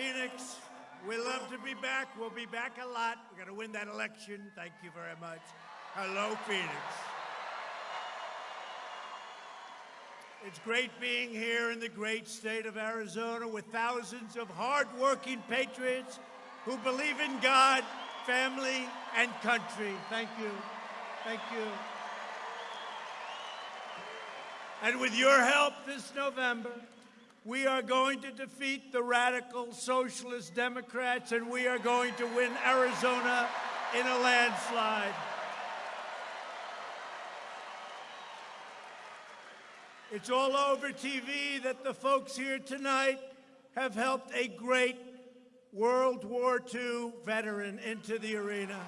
Phoenix. We love to be back. We'll be back a lot. We're going to win that election. Thank you very much. Hello, Phoenix. It's great being here in the great state of Arizona with thousands of hardworking patriots who believe in God, family, and country. Thank you. Thank you. And with your help this November, we are going to defeat the radical socialist Democrats and we are going to win Arizona in a landslide. It's all over TV that the folks here tonight have helped a great World War II veteran into the arena.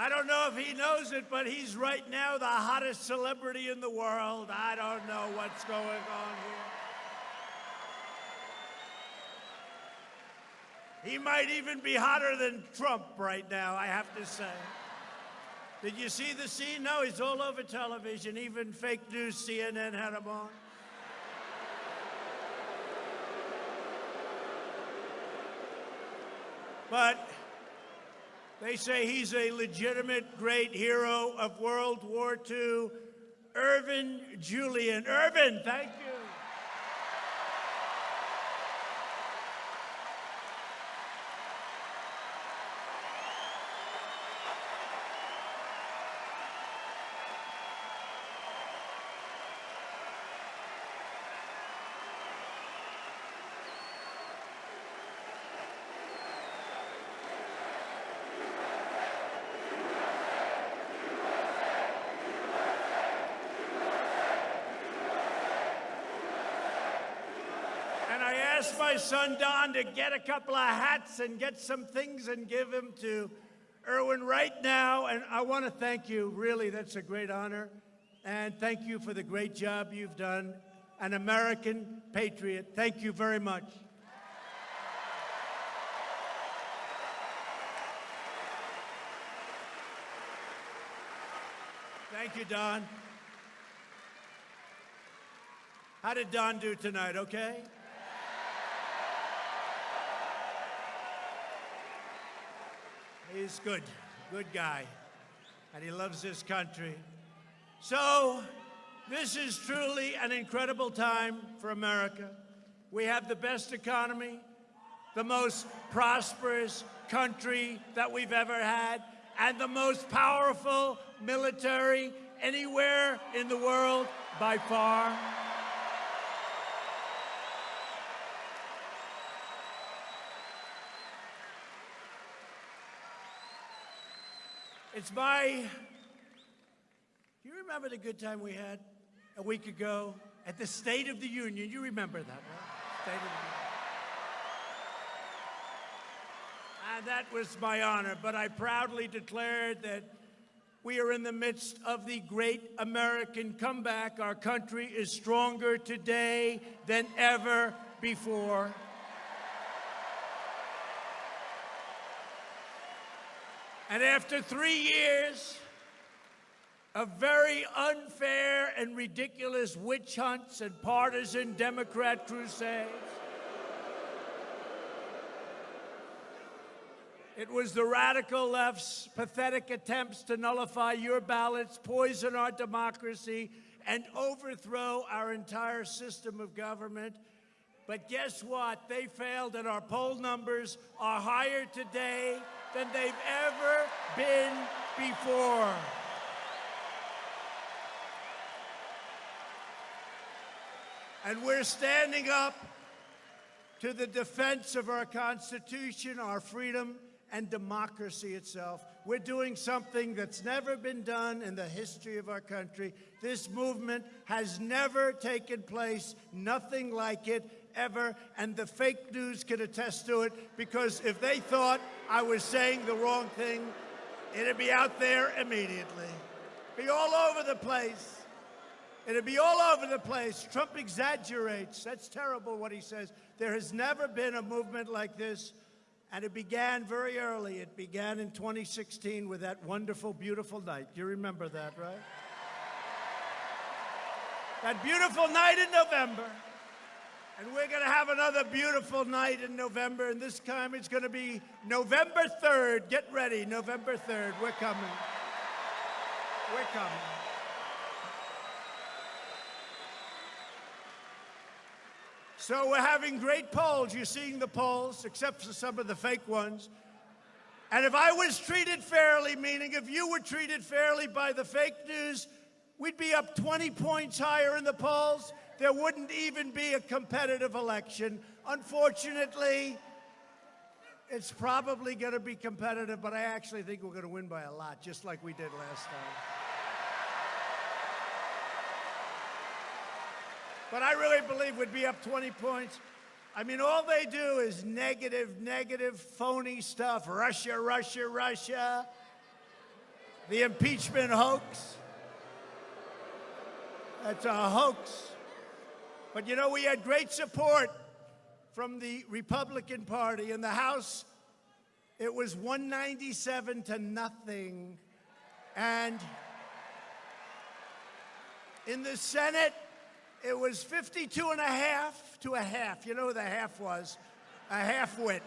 I don't know if he knows it, but he's right now the hottest celebrity in the world. I don't know what's going on here. He might even be hotter than Trump right now, I have to say. Did you see the scene? No, he's all over television. Even fake news CNN had him on. But they say he's a legitimate great hero of World War II. Irvin Julian. Irvin, thank you. And I asked my son Don to get a couple of hats and get some things and give them to Irwin right now. And I want to thank you. Really, that's a great honor. And thank you for the great job you've done. An American patriot. Thank you very much. Thank you, Don. How did Don do tonight, okay? He's good, good guy, and he loves this country. So, this is truly an incredible time for America. We have the best economy, the most prosperous country that we've ever had, and the most powerful military anywhere in the world by far. It's my. You remember the good time we had a week ago at the State of the Union? You remember that, right? State of the Union. And that was my honor, but I proudly declared that we are in the midst of the great American comeback. Our country is stronger today than ever before. And after three years of very unfair and ridiculous witch hunts and partisan Democrat crusades, It was the radical left's pathetic attempts to nullify your ballots, poison our democracy, and overthrow our entire system of government. But guess what? They failed, and our poll numbers are higher today than they've ever been before. And we're standing up to the defense of our Constitution, our freedom, and democracy itself. We're doing something that's never been done in the history of our country. This movement has never taken place, nothing like it ever, and the fake news can attest to it because if they thought I was saying the wrong thing, it'd be out there immediately. Be all over the place. It'd be all over the place. Trump exaggerates. That's terrible what he says. There has never been a movement like this. And it began very early. It began in 2016 with that wonderful, beautiful night. You remember that, right? that beautiful night in November. And we're going to have another beautiful night in November, and this time it's going to be November 3rd. Get ready, November 3rd. We're coming. We're coming. So we're having great polls. You're seeing the polls, except for some of the fake ones. And if I was treated fairly, meaning if you were treated fairly by the fake news, we'd be up 20 points higher in the polls. There wouldn't even be a competitive election. Unfortunately, it's probably going to be competitive, but I actually think we're going to win by a lot, just like we did last time. But I really believe we'd be up 20 points. I mean, all they do is negative, negative, phony stuff. Russia, Russia, Russia. The impeachment hoax. That's a hoax. But you know, we had great support from the Republican Party. In the House, it was 197 to nothing. And in the Senate, it was 52 and a half to a half. You know what the half was? A half wit.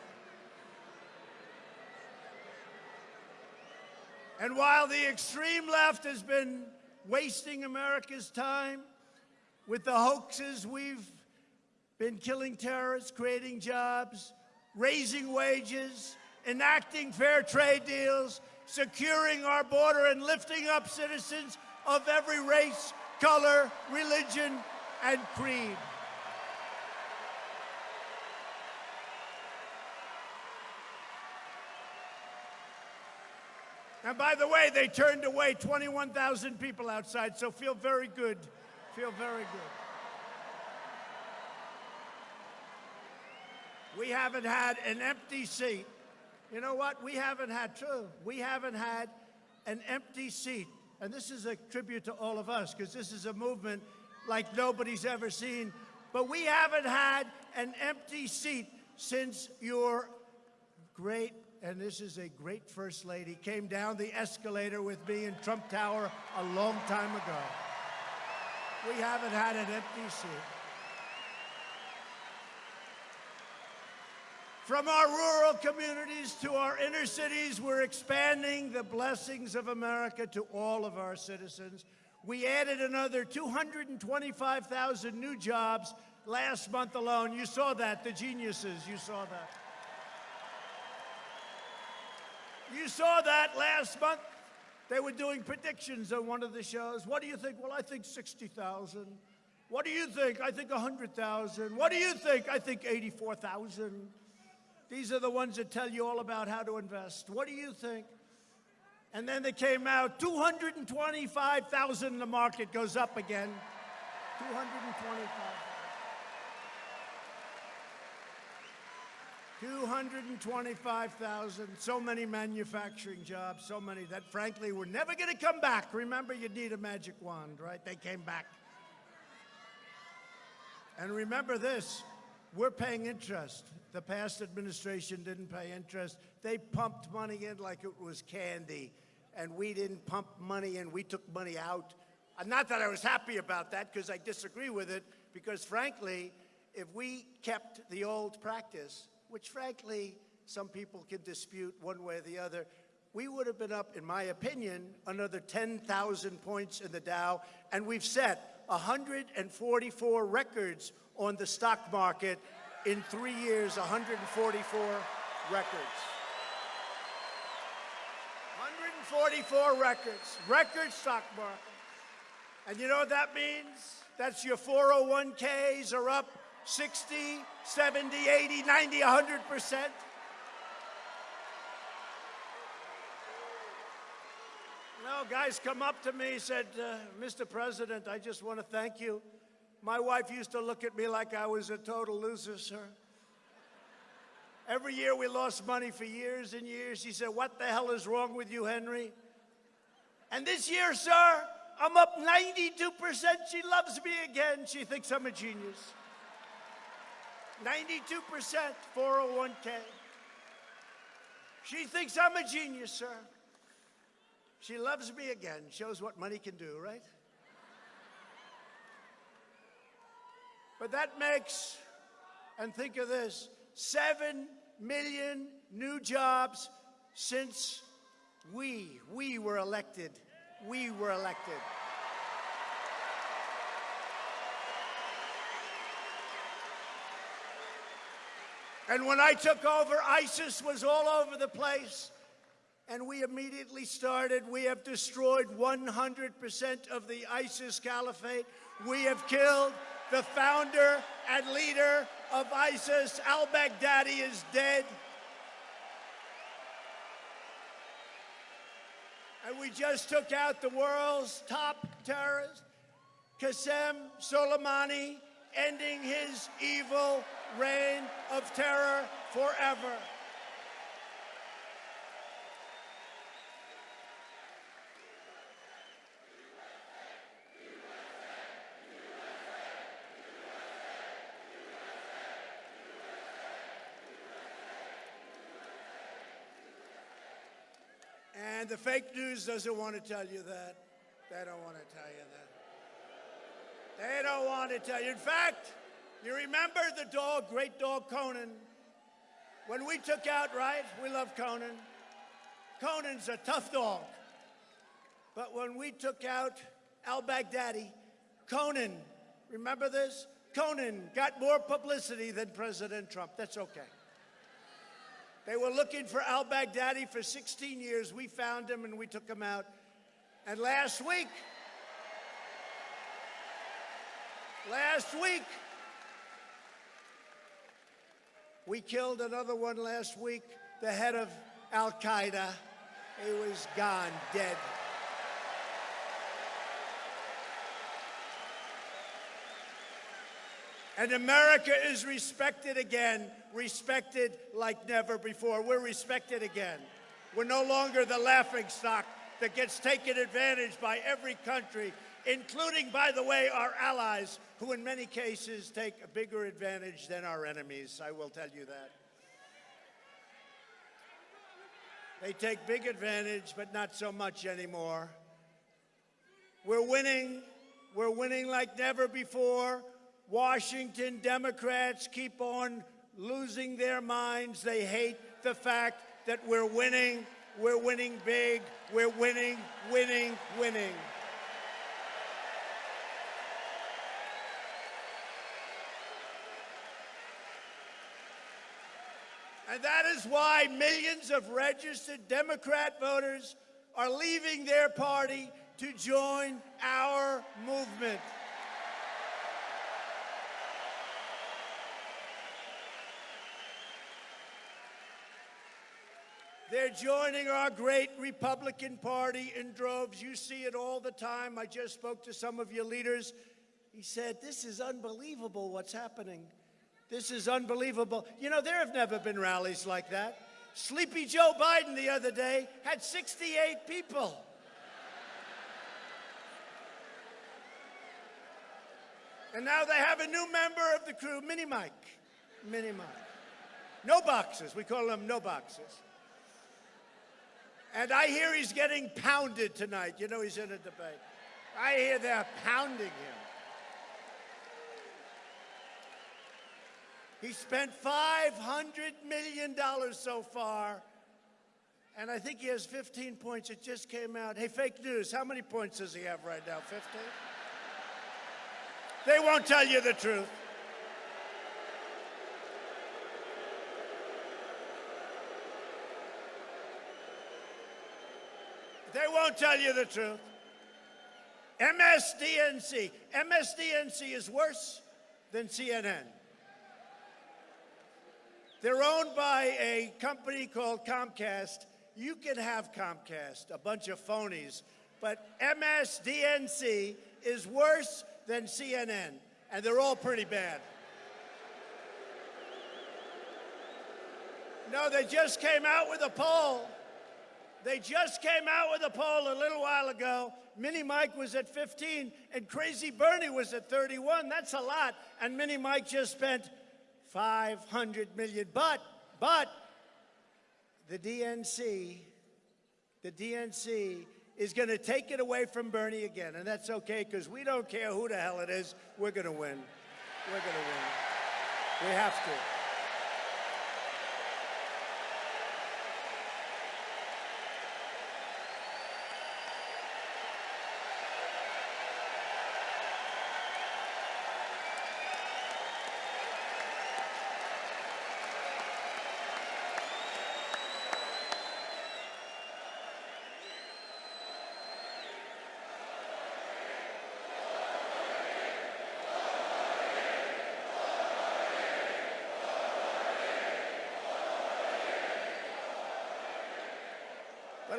And while the extreme left has been wasting America's time with the hoaxes, we've been killing terrorists, creating jobs, raising wages, enacting fair trade deals, securing our border, and lifting up citizens of every race, color, religion, and creed. And by the way, they turned away 21,000 people outside, so feel very good. Feel very good. We haven't had an empty seat. You know what? We haven't had, true, we haven't had an empty seat. And this is a tribute to all of us, because this is a movement like nobody's ever seen. But we haven't had an empty seat since your great, and this is a great First Lady, came down the escalator with me in Trump Tower a long time ago. We haven't had an empty seat. From our rural communities to our inner cities, we're expanding the blessings of America to all of our citizens. We added another 225,000 new jobs last month alone. You saw that, the geniuses, you saw that. You saw that last month. They were doing predictions on one of the shows. What do you think? Well, I think 60,000. What do you think? I think 100,000. What do you think? I think 84,000. These are the ones that tell you all about how to invest. What do you think? And then they came out, 225,000, the market goes up again. 225. 225,000, so many manufacturing jobs, so many that frankly were never going to come back. Remember, you need a magic wand, right? They came back. And remember this, we're paying interest. The past administration didn't pay interest. They pumped money in like it was candy and we didn't pump money in, we took money out. Not that I was happy about that because I disagree with it, because frankly, if we kept the old practice, which frankly some people can dispute one way or the other, we would have been up, in my opinion, another 10,000 points in the Dow, and we've set 144 records on the stock market in three years, 144 records. 144 records, record stock market. And you know what that means? That's your 401ks are up 60, 70, 80, 90, 100%. No, guys come up to me said, uh, Mr. President, I just want to thank you. My wife used to look at me like I was a total loser, sir. Every year we lost money for years and years. She said, What the hell is wrong with you, Henry? And this year, sir, I'm up 92%. She loves me again. She thinks I'm a genius. 92% 401k. She thinks I'm a genius, sir. She loves me again. Shows what money can do, right? But that makes, and think of this, 7 million new jobs since we, we were elected. We were elected. And when I took over, ISIS was all over the place. And we immediately started. We have destroyed 100% of the ISIS caliphate. We have killed the founder and leader of ISIS. Al Baghdadi is dead. And we just took out the world's top terrorist, Qasem Soleimani, ending his evil reign of terror forever. And the fake news doesn't want to tell you that. They don't want to tell you that. They don't want to tell you. In fact, you remember the dog, great dog Conan? When we took out, right? We love Conan. Conan's a tough dog. But when we took out al Baghdadi, Conan, remember this? Conan got more publicity than President Trump. That's okay. They were looking for al Baghdadi for 16 years. We found him and we took him out. And last week, last week, we killed another one last week, the head of Al Qaeda. He was gone, dead. And America is respected again, respected like never before. We're respected again. We're no longer the laughing stock that gets taken advantage by every country, including, by the way, our allies, who in many cases take a bigger advantage than our enemies. I will tell you that. They take big advantage, but not so much anymore. We're winning. We're winning like never before. Washington Democrats keep on losing their minds. They hate the fact that we're winning. We're winning big. We're winning, winning, winning. And that is why millions of registered Democrat voters are leaving their party to join our movement. They're joining our great Republican Party in droves. You see it all the time. I just spoke to some of your leaders. He said, This is unbelievable what's happening. This is unbelievable. You know, there have never been rallies like that. Sleepy Joe Biden the other day had 68 people. And now they have a new member of the crew, Mini Mike. Mini Mike. No boxes. We call them no boxes. And I hear he's getting pounded tonight. You know he's in a debate. I hear they're pounding him. He spent $500 million so far. And I think he has 15 points. It just came out. Hey, fake news, how many points does he have right now? 15? They won't tell you the truth. They won't tell you the truth. MSDNC. MSDNC is worse than CNN. They're owned by a company called Comcast. You can have Comcast, a bunch of phonies, but MSDNC is worse than CNN, and they're all pretty bad. No, they just came out with a poll they just came out with a poll a little while ago. Mini Mike was at 15 and Crazy Bernie was at 31. That's a lot. And Mini Mike just spent 500 million. But, but, the DNC, the DNC is going to take it away from Bernie again. And that's okay because we don't care who the hell it is. We're going to win. We're going to win. We have to.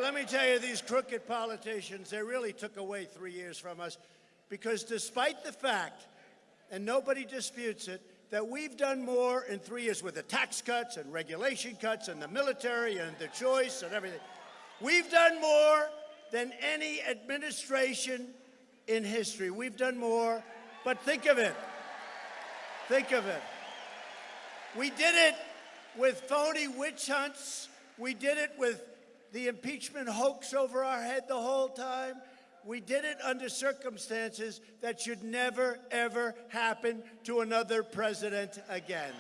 Let me tell you, these crooked politicians, they really took away three years from us because despite the fact, and nobody disputes it, that we've done more in three years with the tax cuts and regulation cuts and the military and the choice and everything. We've done more than any administration in history. We've done more, but think of it. Think of it. We did it with phony witch hunts. We did it with the impeachment hoax over our head the whole time. We did it under circumstances that should never, ever happen to another president again.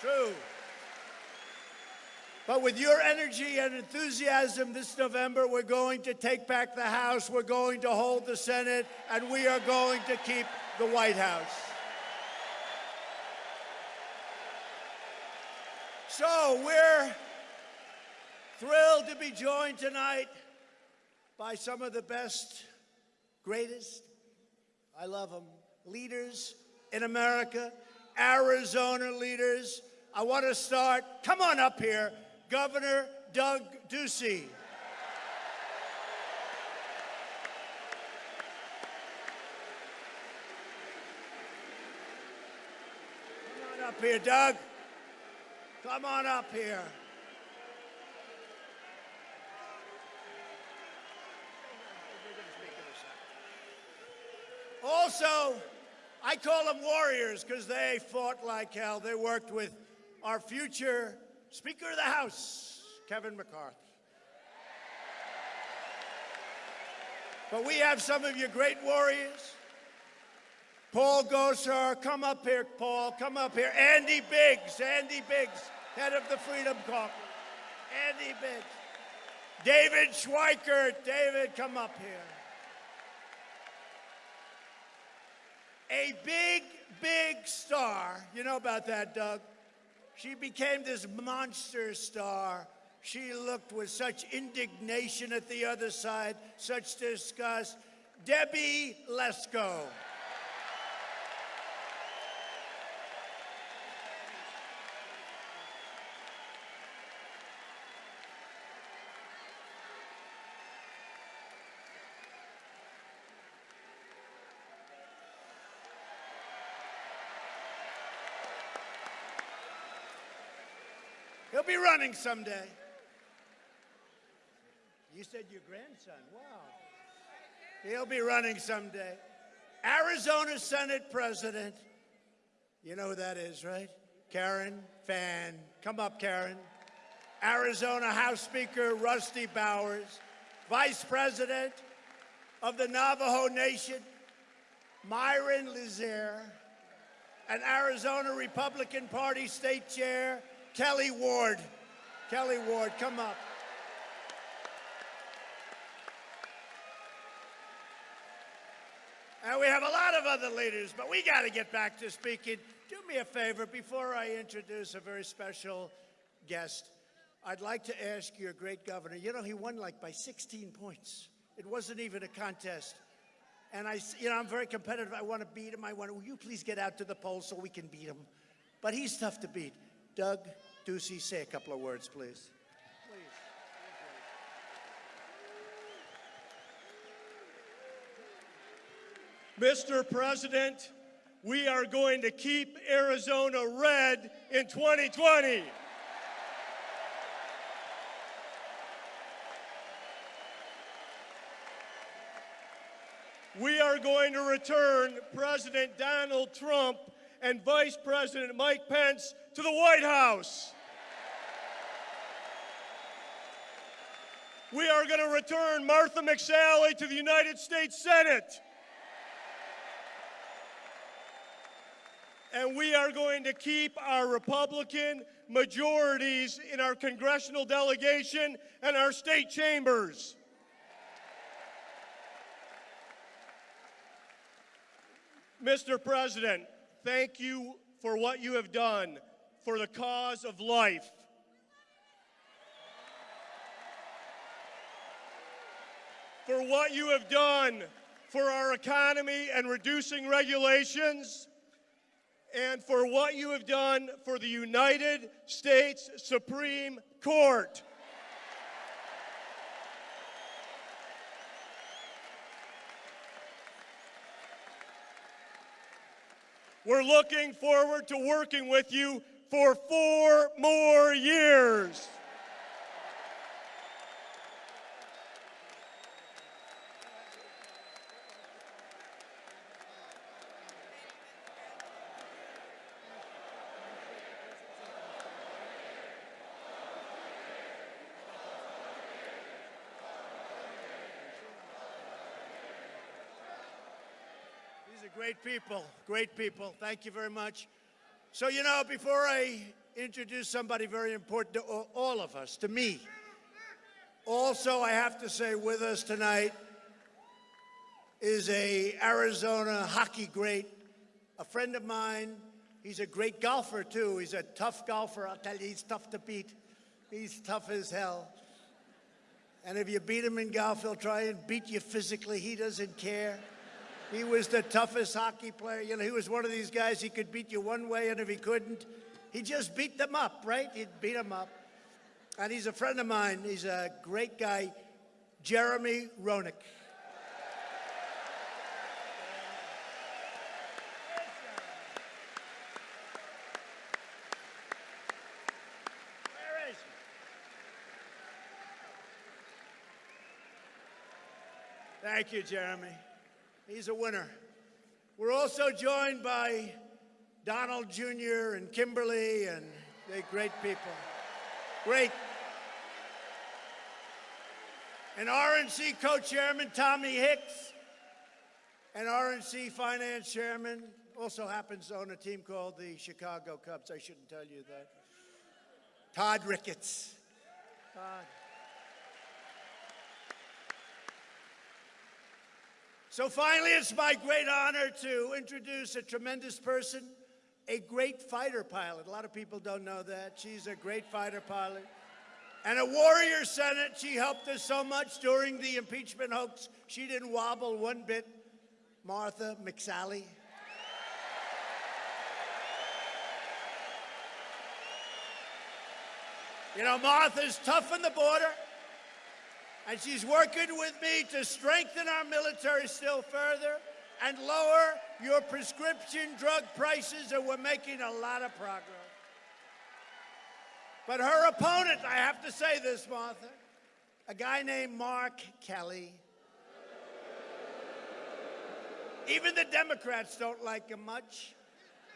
True. But with your energy and enthusiasm this November, we're going to take back the House, we're going to hold the Senate, and we are going to keep the White House. So we're thrilled to be joined tonight by some of the best, greatest, I love them, leaders in America, Arizona leaders. I want to start, come on up here, Governor Doug Ducey. Come on up here, Doug. Come on up here. Also, I call them warriors because they fought like hell. They worked with our future Speaker of the House, Kevin McCarthy. But we have some of your great warriors. Paul Gosar, come up here, Paul, come up here. Andy Biggs, Andy Biggs, head of the Freedom Caucus. Andy Biggs. David Schweikert, David, come up here. A big, big star. You know about that, Doug? She became this monster star. She looked with such indignation at the other side, such disgust. Debbie Lesko. He'll be running someday. You said your grandson. Wow. He'll be running someday. Arizona Senate President. You know who that is, right? Karen Fann. Come up, Karen. Arizona House Speaker Rusty Bowers. Vice President of the Navajo Nation, Myron Lizer. And Arizona Republican Party State Chair, Kelli Ward. Kelli Ward, come up. And we have a lot of other leaders, but we got to get back to speaking. Do me a favor before I introduce a very special guest. I'd like to ask your great governor. You know, he won like by 16 points. It wasn't even a contest. And I, you know, I'm very competitive. I want to beat him. I want to, will you please get out to the polls so we can beat him? But he's tough to beat. Doug Ducey, say a couple of words, please. Mr. President, we are going to keep Arizona red in 2020. We are going to return President Donald Trump and Vice President Mike Pence to the White House. We are going to return Martha McSally to the United States Senate. And we are going to keep our Republican majorities in our congressional delegation and our state chambers. Mr. President, thank you for what you have done for the cause of life. For what you have done for our economy and reducing regulations, and for what you have done for the United States Supreme Court. We're looking forward to working with you for four more years. Great people, great people. Thank you very much. So, you know, before I introduce somebody very important to all of us, to me, also I have to say with us tonight is a Arizona hockey great, a friend of mine. He's a great golfer too. He's a tough golfer. I'll tell you, he's tough to beat. He's tough as hell. And if you beat him in golf, he'll try and beat you physically. He doesn't care. He was the toughest hockey player. You know, he was one of these guys, he could beat you one way, and if he couldn't, he just beat them up, right? He'd beat them up. And he's a friend of mine. He's a great guy, Jeremy Roenick. Thank you, Jeremy. He's a winner. We're also joined by Donald Jr. and Kimberly, and they're great people. Great. And RNC co-chairman Tommy Hicks, and RNC finance chairman, also happens to own a team called the Chicago Cubs. I shouldn't tell you that. Todd Ricketts. Todd. So finally, it's my great honor to introduce a tremendous person, a great fighter pilot. A lot of people don't know that. She's a great fighter pilot. And a warrior Senate. She helped us so much during the impeachment hoax. She didn't wobble one bit. Martha McSally. You know, Martha's tough on the border. And she's working with me to strengthen our military still further and lower your prescription drug prices, and we're making a lot of progress. But her opponent, I have to say this, Martha, a guy named Mark Kelly. Even the Democrats don't like him much.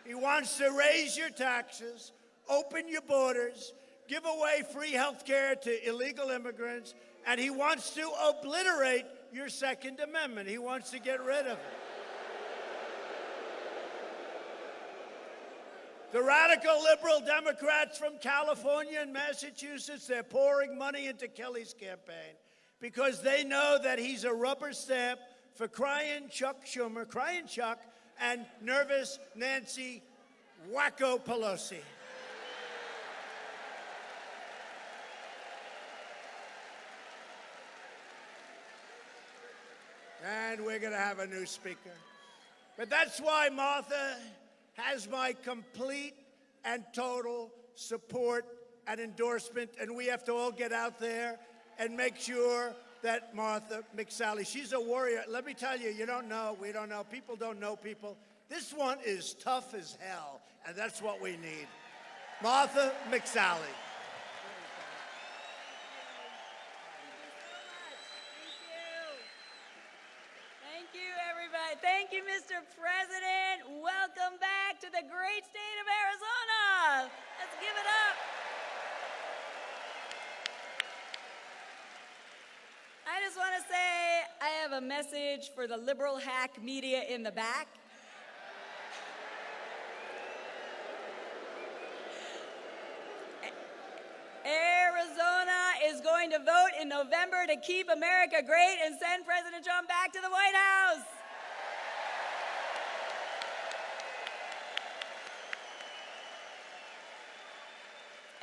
He wants to raise your taxes, open your borders, give away free health care to illegal immigrants, and he wants to obliterate your Second Amendment. He wants to get rid of it. The radical liberal Democrats from California and Massachusetts, they're pouring money into Kelly's campaign because they know that he's a rubber stamp for crying Chuck Schumer, crying Chuck, and nervous Nancy Wacko Pelosi. And we're going to have a new speaker. But that's why Martha has my complete and total support and endorsement, and we have to all get out there and make sure that Martha McSally, she's a warrior. Let me tell you, you don't know, we don't know, people don't know people. This one is tough as hell, and that's what we need. Martha McSally. Thank you, everybody. Thank you, Mr. President. Welcome back to the great state of Arizona. Let's give it up. just want to say I have a message for the liberal hack media in the back. Arizona is going to vote in November to keep America great and send President Trump back to the White House.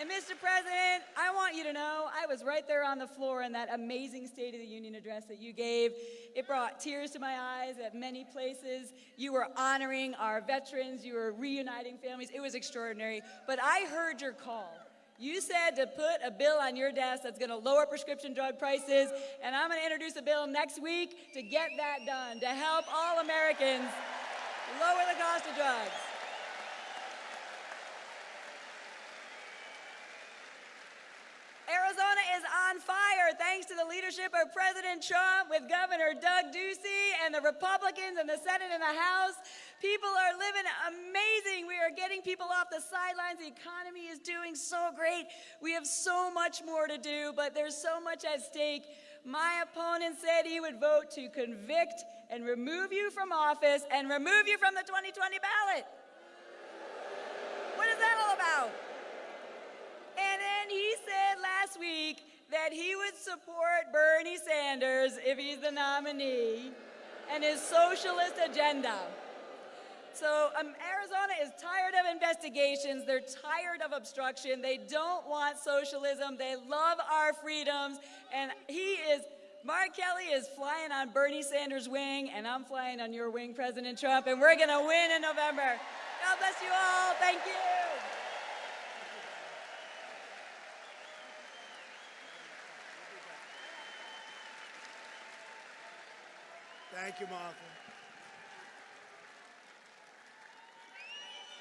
And Mr. President, I want you to know I was right there on the floor in that amazing State of the Union address that you gave. It brought tears to my eyes at many places. You were honoring our veterans, you were reuniting families. It was extraordinary. But I heard your call. You said to put a bill on your desk that's going to lower prescription drug prices, and I'm going to introduce a bill next week to get that done, to help all Americans lower the cost of drugs. Arizona is on fire thanks to the leadership of President Trump with Governor Doug Ducey and the Republicans in the Senate and the House. People are living amazing. We are getting people off the sidelines. The economy is doing so great. We have so much more to do, but there's so much at stake. My opponent said he would vote to convict and remove you from office and remove you from the 2020 ballot. What is that all about? And then he said last week that he would support Bernie Sanders if he's the nominee and his socialist agenda. So um, Arizona is tired of investigations. They're tired of obstruction. They don't want socialism. They love our freedoms. And he is, Mark Kelly is flying on Bernie Sanders' wing, and I'm flying on your wing, President Trump, and we're going to win in November. God bless you all. Thank you. Thank you, Martha.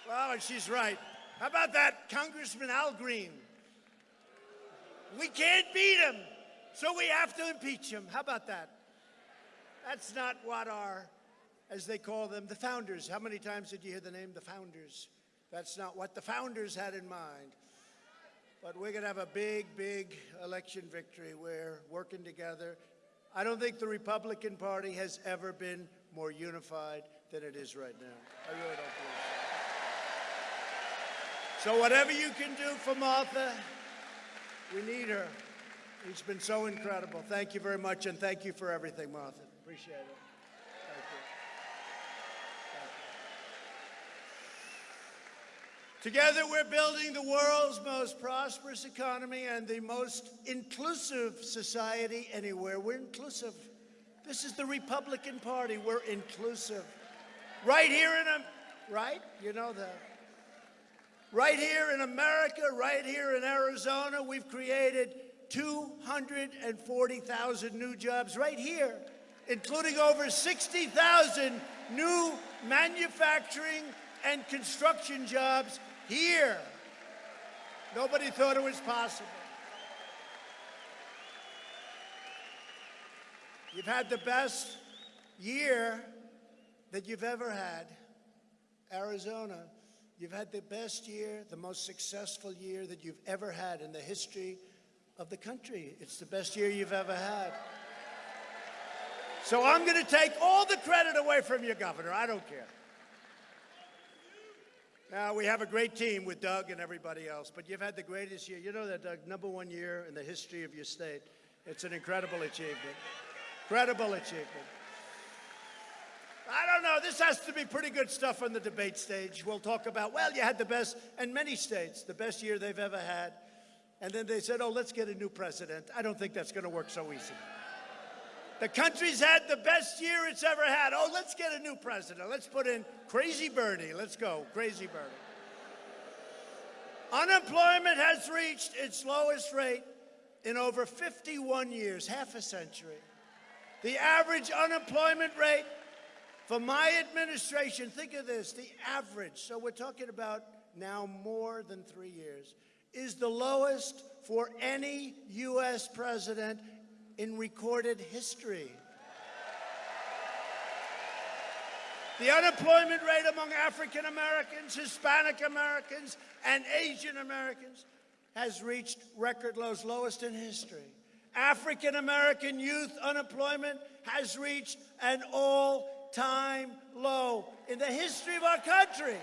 Well, and she's right. How about that Congressman Al Green? We can't beat him, so we have to impeach him. How about that? That's not what our, as they call them, the founders. How many times did you hear the name the founders? That's not what the founders had in mind. But we're going to have a big, big election victory. We're working together. I don't think the Republican Party has ever been more unified than it is right now. I really don't believe so. So whatever you can do for Martha, we need her. She's been so incredible. Thank you very much, and thank you for everything, Martha. Appreciate it. Thank you. Together, we're building the world's most prosperous economy and the most inclusive society anywhere. We're inclusive. This is the Republican Party. We're inclusive. Right here in a, right? You know that. Right here in America, right here in Arizona, we've created 240,000 new jobs right here, including over 60,000 new manufacturing and construction jobs here. Nobody thought it was possible. You've had the best year that you've ever had, Arizona. You've had the best year, the most successful year that you've ever had in the history of the country. It's the best year you've ever had. So I'm going to take all the credit away from you, Governor. I don't care. Now, we have a great team with Doug and everybody else, but you've had the greatest year. You know that, Doug, number one year in the history of your state. It's an incredible achievement. Incredible achievement. I don't know. This has to be pretty good stuff on the debate stage. We'll talk about, well, you had the best, in many states, the best year they've ever had. And then they said, oh, let's get a new president. I don't think that's going to work so easy. The country's had the best year it's ever had. Oh, let's get a new president. Let's put in Crazy Bernie. Let's go, Crazy Bernie. Unemployment has reached its lowest rate in over 51 years, half a century. The average unemployment rate for my administration, think of this, the average, so we're talking about now more than three years, is the lowest for any U.S. president in recorded history. The unemployment rate among African Americans, Hispanic Americans, and Asian Americans has reached record lows, lowest in history. African American youth unemployment has reached an all time low in the history of our country.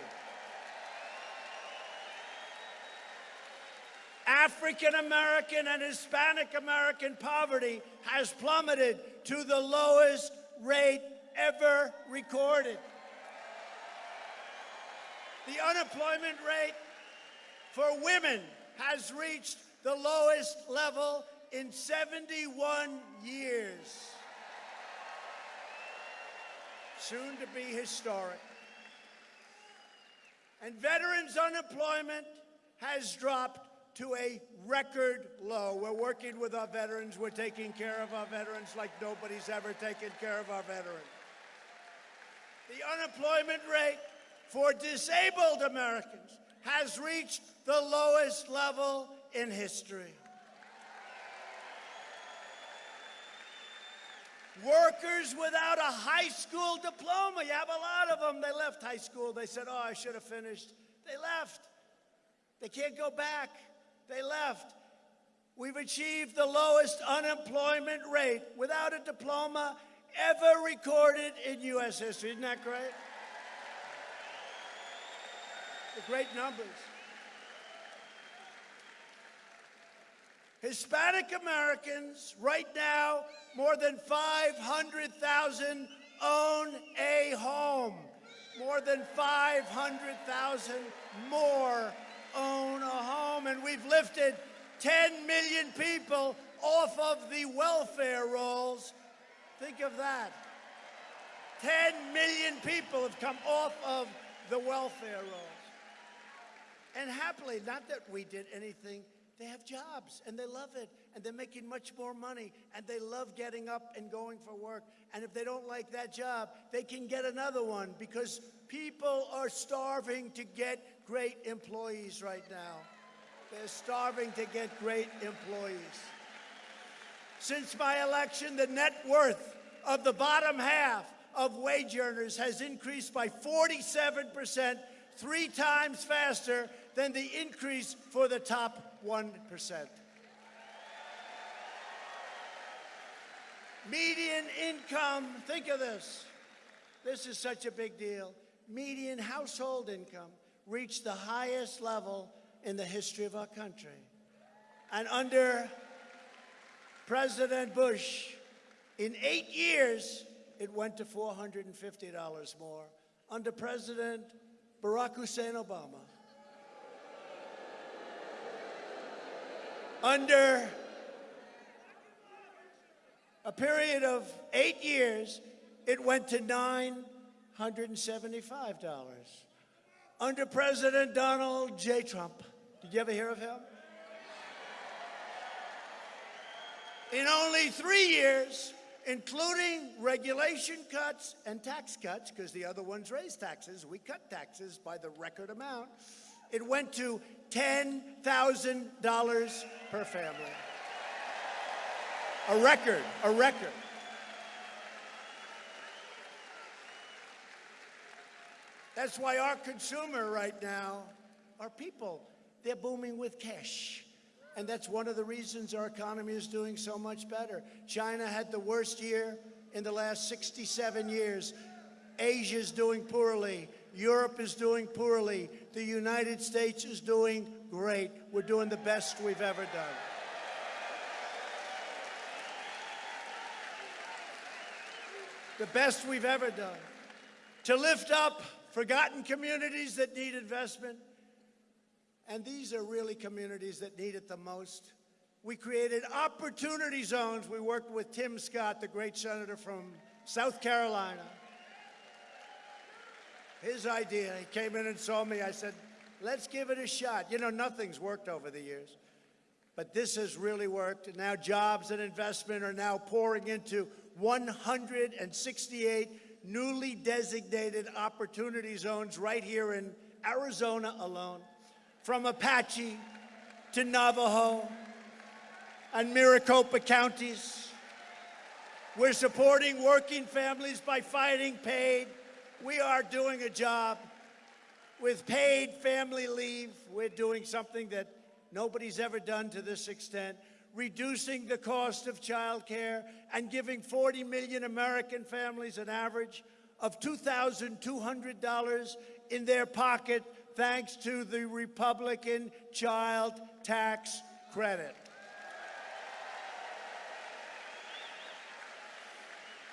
African American and Hispanic American poverty has plummeted to the lowest rate ever recorded. The unemployment rate for women has reached the lowest level in 71 years. Soon to be historic. And veterans' unemployment has dropped to a record low. We're working with our veterans. We're taking care of our veterans like nobody's ever taken care of our veterans. The unemployment rate for disabled Americans has reached the lowest level in history. Workers without a high school diploma. You have a lot of them. They left high school. They said, Oh, I should have finished. They left. They can't go back. They left. We've achieved the lowest unemployment rate without a diploma ever recorded in U.S. history. Isn't that great? The great numbers. Hispanic Americans, right now, more than 500,000 own a home. More than 500,000 more own a home. And we've lifted 10 million people off of the welfare rolls. Think of that. 10 million people have come off of the welfare rolls. And happily, not that we did anything, they have jobs and they love it and they're making much more money and they love getting up and going for work. And if they don't like that job, they can get another one because people are starving to get great employees right now. They're starving to get great employees. Since my election, the net worth of the bottom half of wage earners has increased by 47%, three times faster than the increase for the top 1%. Median income, think of this. This is such a big deal. Median household income reached the highest level in the history of our country. And under President Bush, in eight years, it went to $450 more. Under President Barack Hussein Obama, under a period of eight years, it went to $975. Under President Donald J. Trump, did you ever hear of him? In only three years, including regulation cuts and tax cuts, because the other ones raised taxes, we cut taxes by the record amount, it went to $10,000 per family. A record, a record. That's why our consumer right now, our people, they're booming with cash. And that's one of the reasons our economy is doing so much better. China had the worst year in the last 67 years. Asia's doing poorly. Europe is doing poorly. The United States is doing great. We're doing the best we've ever done. The best we've ever done. To lift up forgotten communities that need investment, and these are really communities that need it the most. We created opportunity zones. We worked with Tim Scott, the great senator from South Carolina. His idea, he came in and saw me. I said, let's give it a shot. You know, nothing's worked over the years, but this has really worked. And now jobs and investment are now pouring into 168 newly designated opportunity zones right here in Arizona alone from Apache to Navajo and Maricopa counties. We're supporting working families by fighting paid. We are doing a job with paid family leave. We're doing something that nobody's ever done to this extent. Reducing the cost of childcare, and giving 40 million American families an average of $2,200 in their pocket thanks to the Republican child tax credit.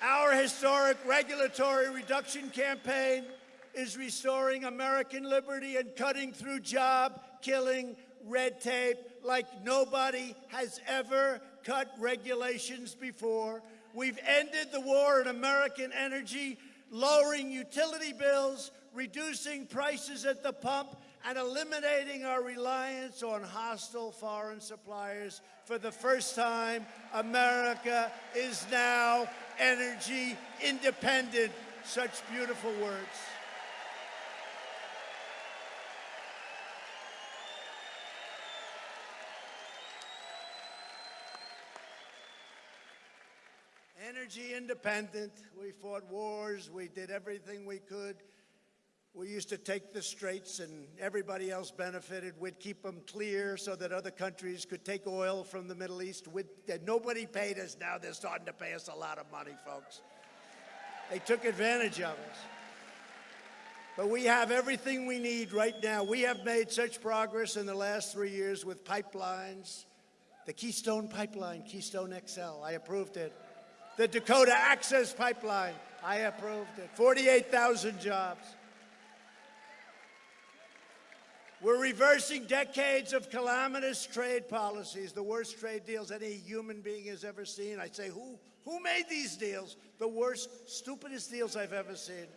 Our historic regulatory reduction campaign is restoring American liberty and cutting through job killing red tape like nobody has ever cut regulations before. We've ended the war in American energy, lowering utility bills, reducing prices at the pump, and eliminating our reliance on hostile foreign suppliers. For the first time, America is now energy independent. Such beautiful words. Energy independent. We fought wars. We did everything we could. We used to take the straits and everybody else benefited. We'd keep them clear so that other countries could take oil from the Middle East. We'd, nobody paid us. Now they're starting to pay us a lot of money, folks. They took advantage of us. But we have everything we need right now. We have made such progress in the last three years with pipelines. The Keystone Pipeline, Keystone XL, I approved it. The Dakota Access Pipeline, I approved it. 48,000 jobs. We're reversing decades of calamitous trade policies, the worst trade deals any human being has ever seen. I say, who, who made these deals? The worst, stupidest deals I've ever seen.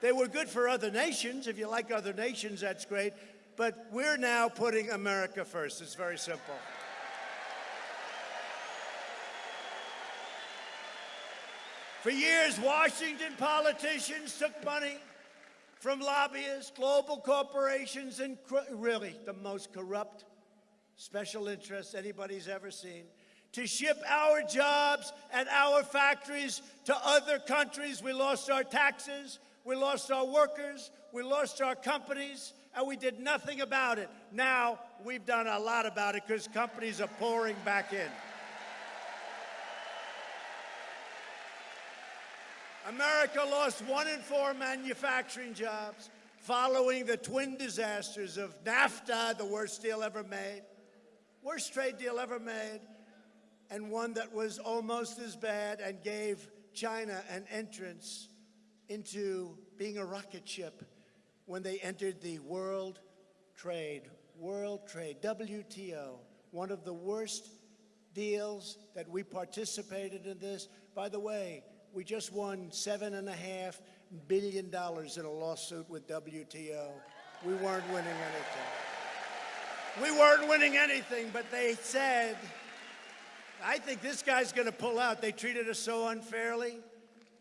They were good for other nations. If you like other nations, that's great. But we're now putting America first. It's very simple. For years, Washington politicians took money from lobbyists, global corporations, and really the most corrupt special interests anybody's ever seen to ship our jobs and our factories to other countries. We lost our taxes, we lost our workers, we lost our companies, and we did nothing about it. Now we've done a lot about it because companies are pouring back in. America lost one in four manufacturing jobs following the twin disasters of NAFTA, the worst deal ever made, worst trade deal ever made, and one that was almost as bad and gave China an entrance into being a rocket ship when they entered the World Trade, World Trade, WTO, one of the worst deals that we participated in this. By the way, we just won seven and a half billion dollars in a lawsuit with WTO. We weren't winning anything. We weren't winning anything, but they said, I think this guy's going to pull out. They treated us so unfairly.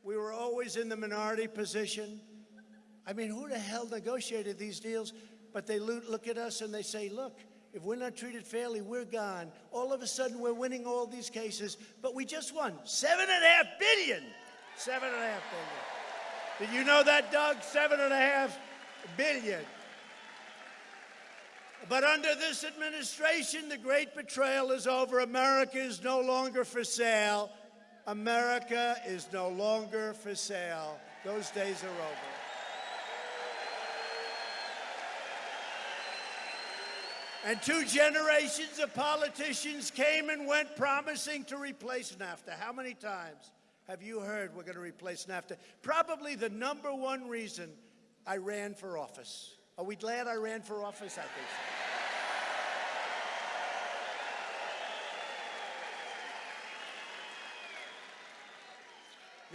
We were always in the minority position. I mean, who the hell negotiated these deals? But they look at us and they say, look, if we're not treated fairly, we're gone. All of a sudden, we're winning all these cases, but we just won seven and a half billion. Seven and a half billion. Did you know that, Doug? Seven and a half billion. But under this administration, the great betrayal is over. America is no longer for sale. America is no longer for sale. Those days are over. And two generations of politicians came and went promising to replace NAFTA. How many times? Have you heard we're going to replace NAFTA? Probably the number one reason I ran for office. Are we glad I ran for office? I think so.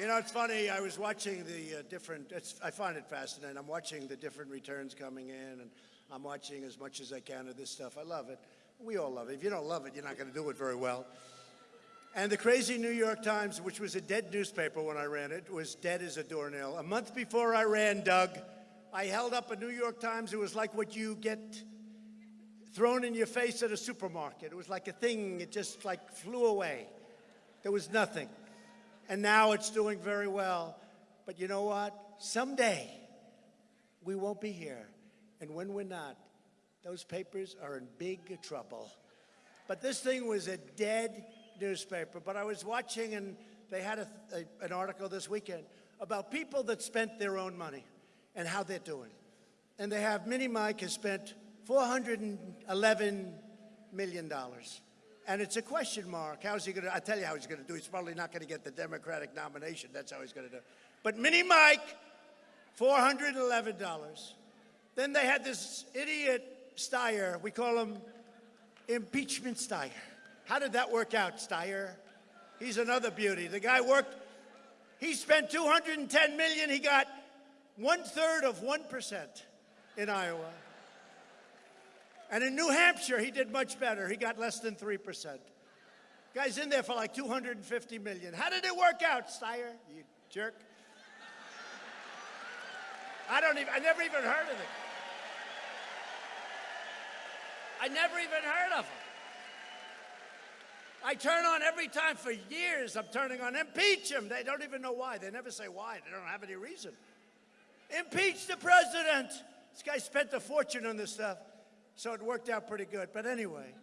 You know, it's funny. I was watching the uh, different. I find it fascinating. I'm watching the different returns coming in, and I'm watching as much as I can of this stuff. I love it. We all love it. If you don't love it, you're not going to do it very well. And the crazy New York Times, which was a dead newspaper when I ran it, was dead as a doornail. A month before I ran, Doug, I held up a New York Times. It was like what you get thrown in your face at a supermarket. It was like a thing, it just like flew away. There was nothing. And now it's doing very well. But you know what? Someday we won't be here. And when we're not, those papers are in big trouble. But this thing was a dead newspaper. But I was watching, and they had a, a, an article this weekend about people that spent their own money and how they're doing. And they have Mini Mike has spent $411 million. And it's a question mark. How's he going to? I tell you how he's going to do. He's probably not going to get the Democratic nomination. That's how he's going to do. But Mini Mike, $411. Then they had this idiot Steyer. We call him impeachment Steyer. How did that work out, Steyer? He's another beauty. The guy worked, he spent 210 million. He got one third of 1% in Iowa. And in New Hampshire, he did much better. He got less than 3%. Guy's in there for like 250 million. How did it work out, Steyer? You jerk. I don't even, I never even heard of it. I never even heard of him. I turn on every time for years. I'm turning on impeach him. They don't even know why. They never say why. They don't have any reason. Impeach the president. This guy spent a fortune on this stuff. So it worked out pretty good. But anyway,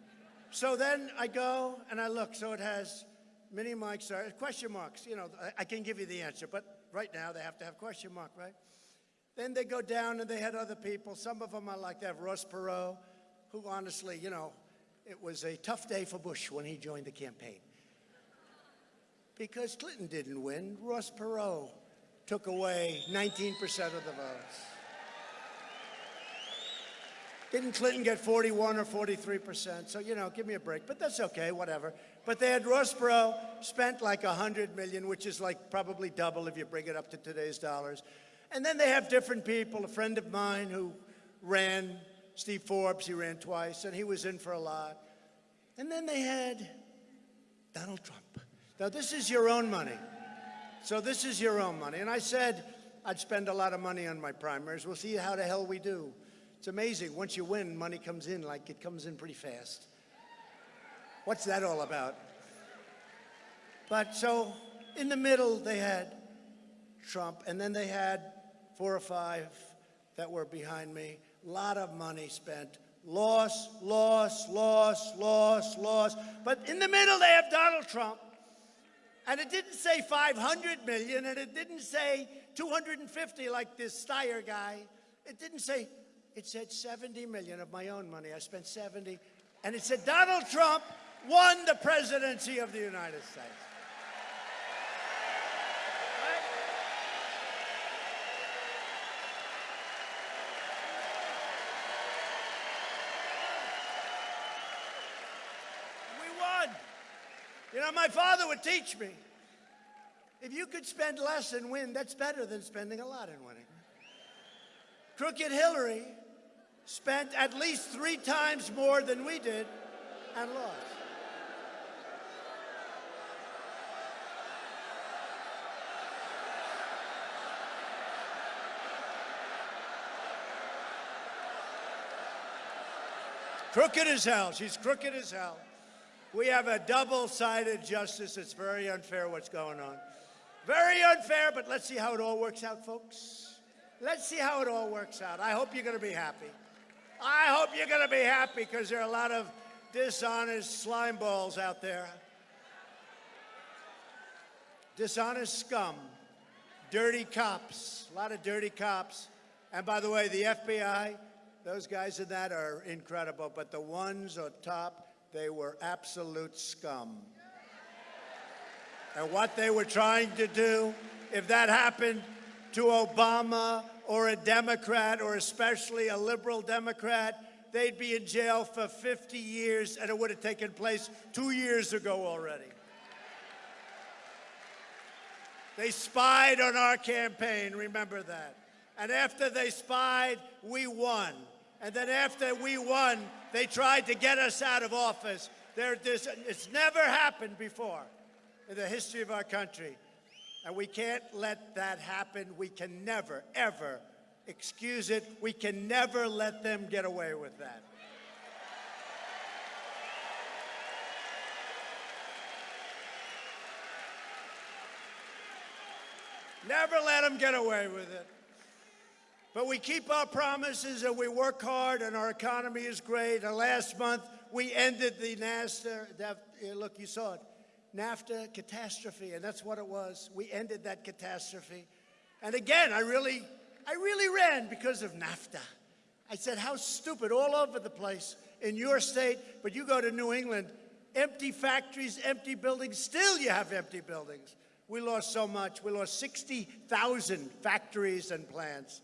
so then I go and I look. So it has Mini Mike's, are question marks. You know, I, I can give you the answer, but right now they have to have question mark, right? Then they go down and they had other people. Some of them I like. They have Ross Perot, who honestly, you know, it was a tough day for Bush when he joined the campaign. Because Clinton didn't win, Ross Perot took away 19% of the votes. Didn't Clinton get 41 or 43%? So, you know, give me a break. But that's okay, whatever. But they had Ross Perot spent like 100 million, which is like probably double if you bring it up to today's dollars. And then they have different people. A friend of mine who ran, Steve Forbes, he ran twice, and he was in for a lot. And then they had Donald Trump. Now, this is your own money. So this is your own money. And I said I'd spend a lot of money on my primaries. We'll see how the hell we do. It's amazing. Once you win, money comes in like it comes in pretty fast. What's that all about? But so in the middle, they had Trump, and then they had four or five that were behind me. Lot of money spent. Loss, loss, loss, loss, loss. But in the middle, they have Donald Trump. And it didn't say 500 million, and it didn't say 250 like this Steyer guy. It didn't say, it said 70 million of my own money. I spent 70. And it said Donald Trump won the presidency of the United States. We won. Know, my father would teach me if you could spend less and win, that's better than spending a lot and winning. Crooked Hillary spent at least three times more than we did and lost. Crooked as hell. She's crooked as hell. We have a double-sided justice. It's very unfair what's going on. Very unfair, but let's see how it all works out, folks. Let's see how it all works out. I hope you're going to be happy. I hope you're going to be happy because there are a lot of dishonest slime balls out there. Dishonest scum, dirty cops, a lot of dirty cops. And by the way, the FBI, those guys in that are incredible, but the ones on top, they were absolute scum. And what they were trying to do, if that happened to Obama or a Democrat or especially a liberal Democrat, they'd be in jail for 50 years and it would have taken place two years ago already. They spied on our campaign, remember that. And after they spied, we won. And then after we won, they tried to get us out of office. It's never happened before in the history of our country. And we can't let that happen. We can never, ever excuse it. We can never let them get away with that. Never let them get away with it. But we keep our promises and we work hard, and our economy is great. And last month, we ended the NAFTA, eh, look, you saw it, NAFTA catastrophe, and that's what it was. We ended that catastrophe. And again, I really, I really ran because of NAFTA. I said, how stupid, all over the place in your state, but you go to New England, empty factories, empty buildings, still you have empty buildings. We lost so much. We lost 60,000 factories and plants.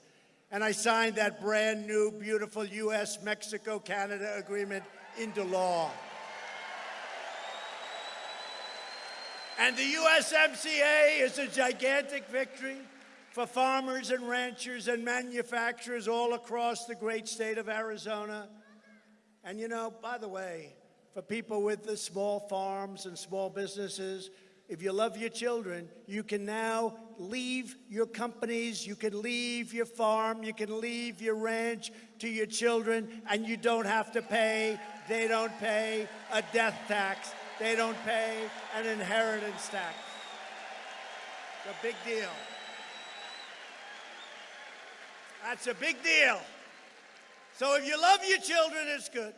And I signed that brand new, beautiful U.S. Mexico Canada agreement into law. And the USMCA is a gigantic victory for farmers and ranchers and manufacturers all across the great state of Arizona. And you know, by the way, for people with the small farms and small businesses, if you love your children, you can now leave your companies, you can leave your farm, you can leave your ranch to your children, and you don't have to pay, they don't pay a death tax, they don't pay an inheritance tax. It's a big deal. That's a big deal. So if you love your children, it's good.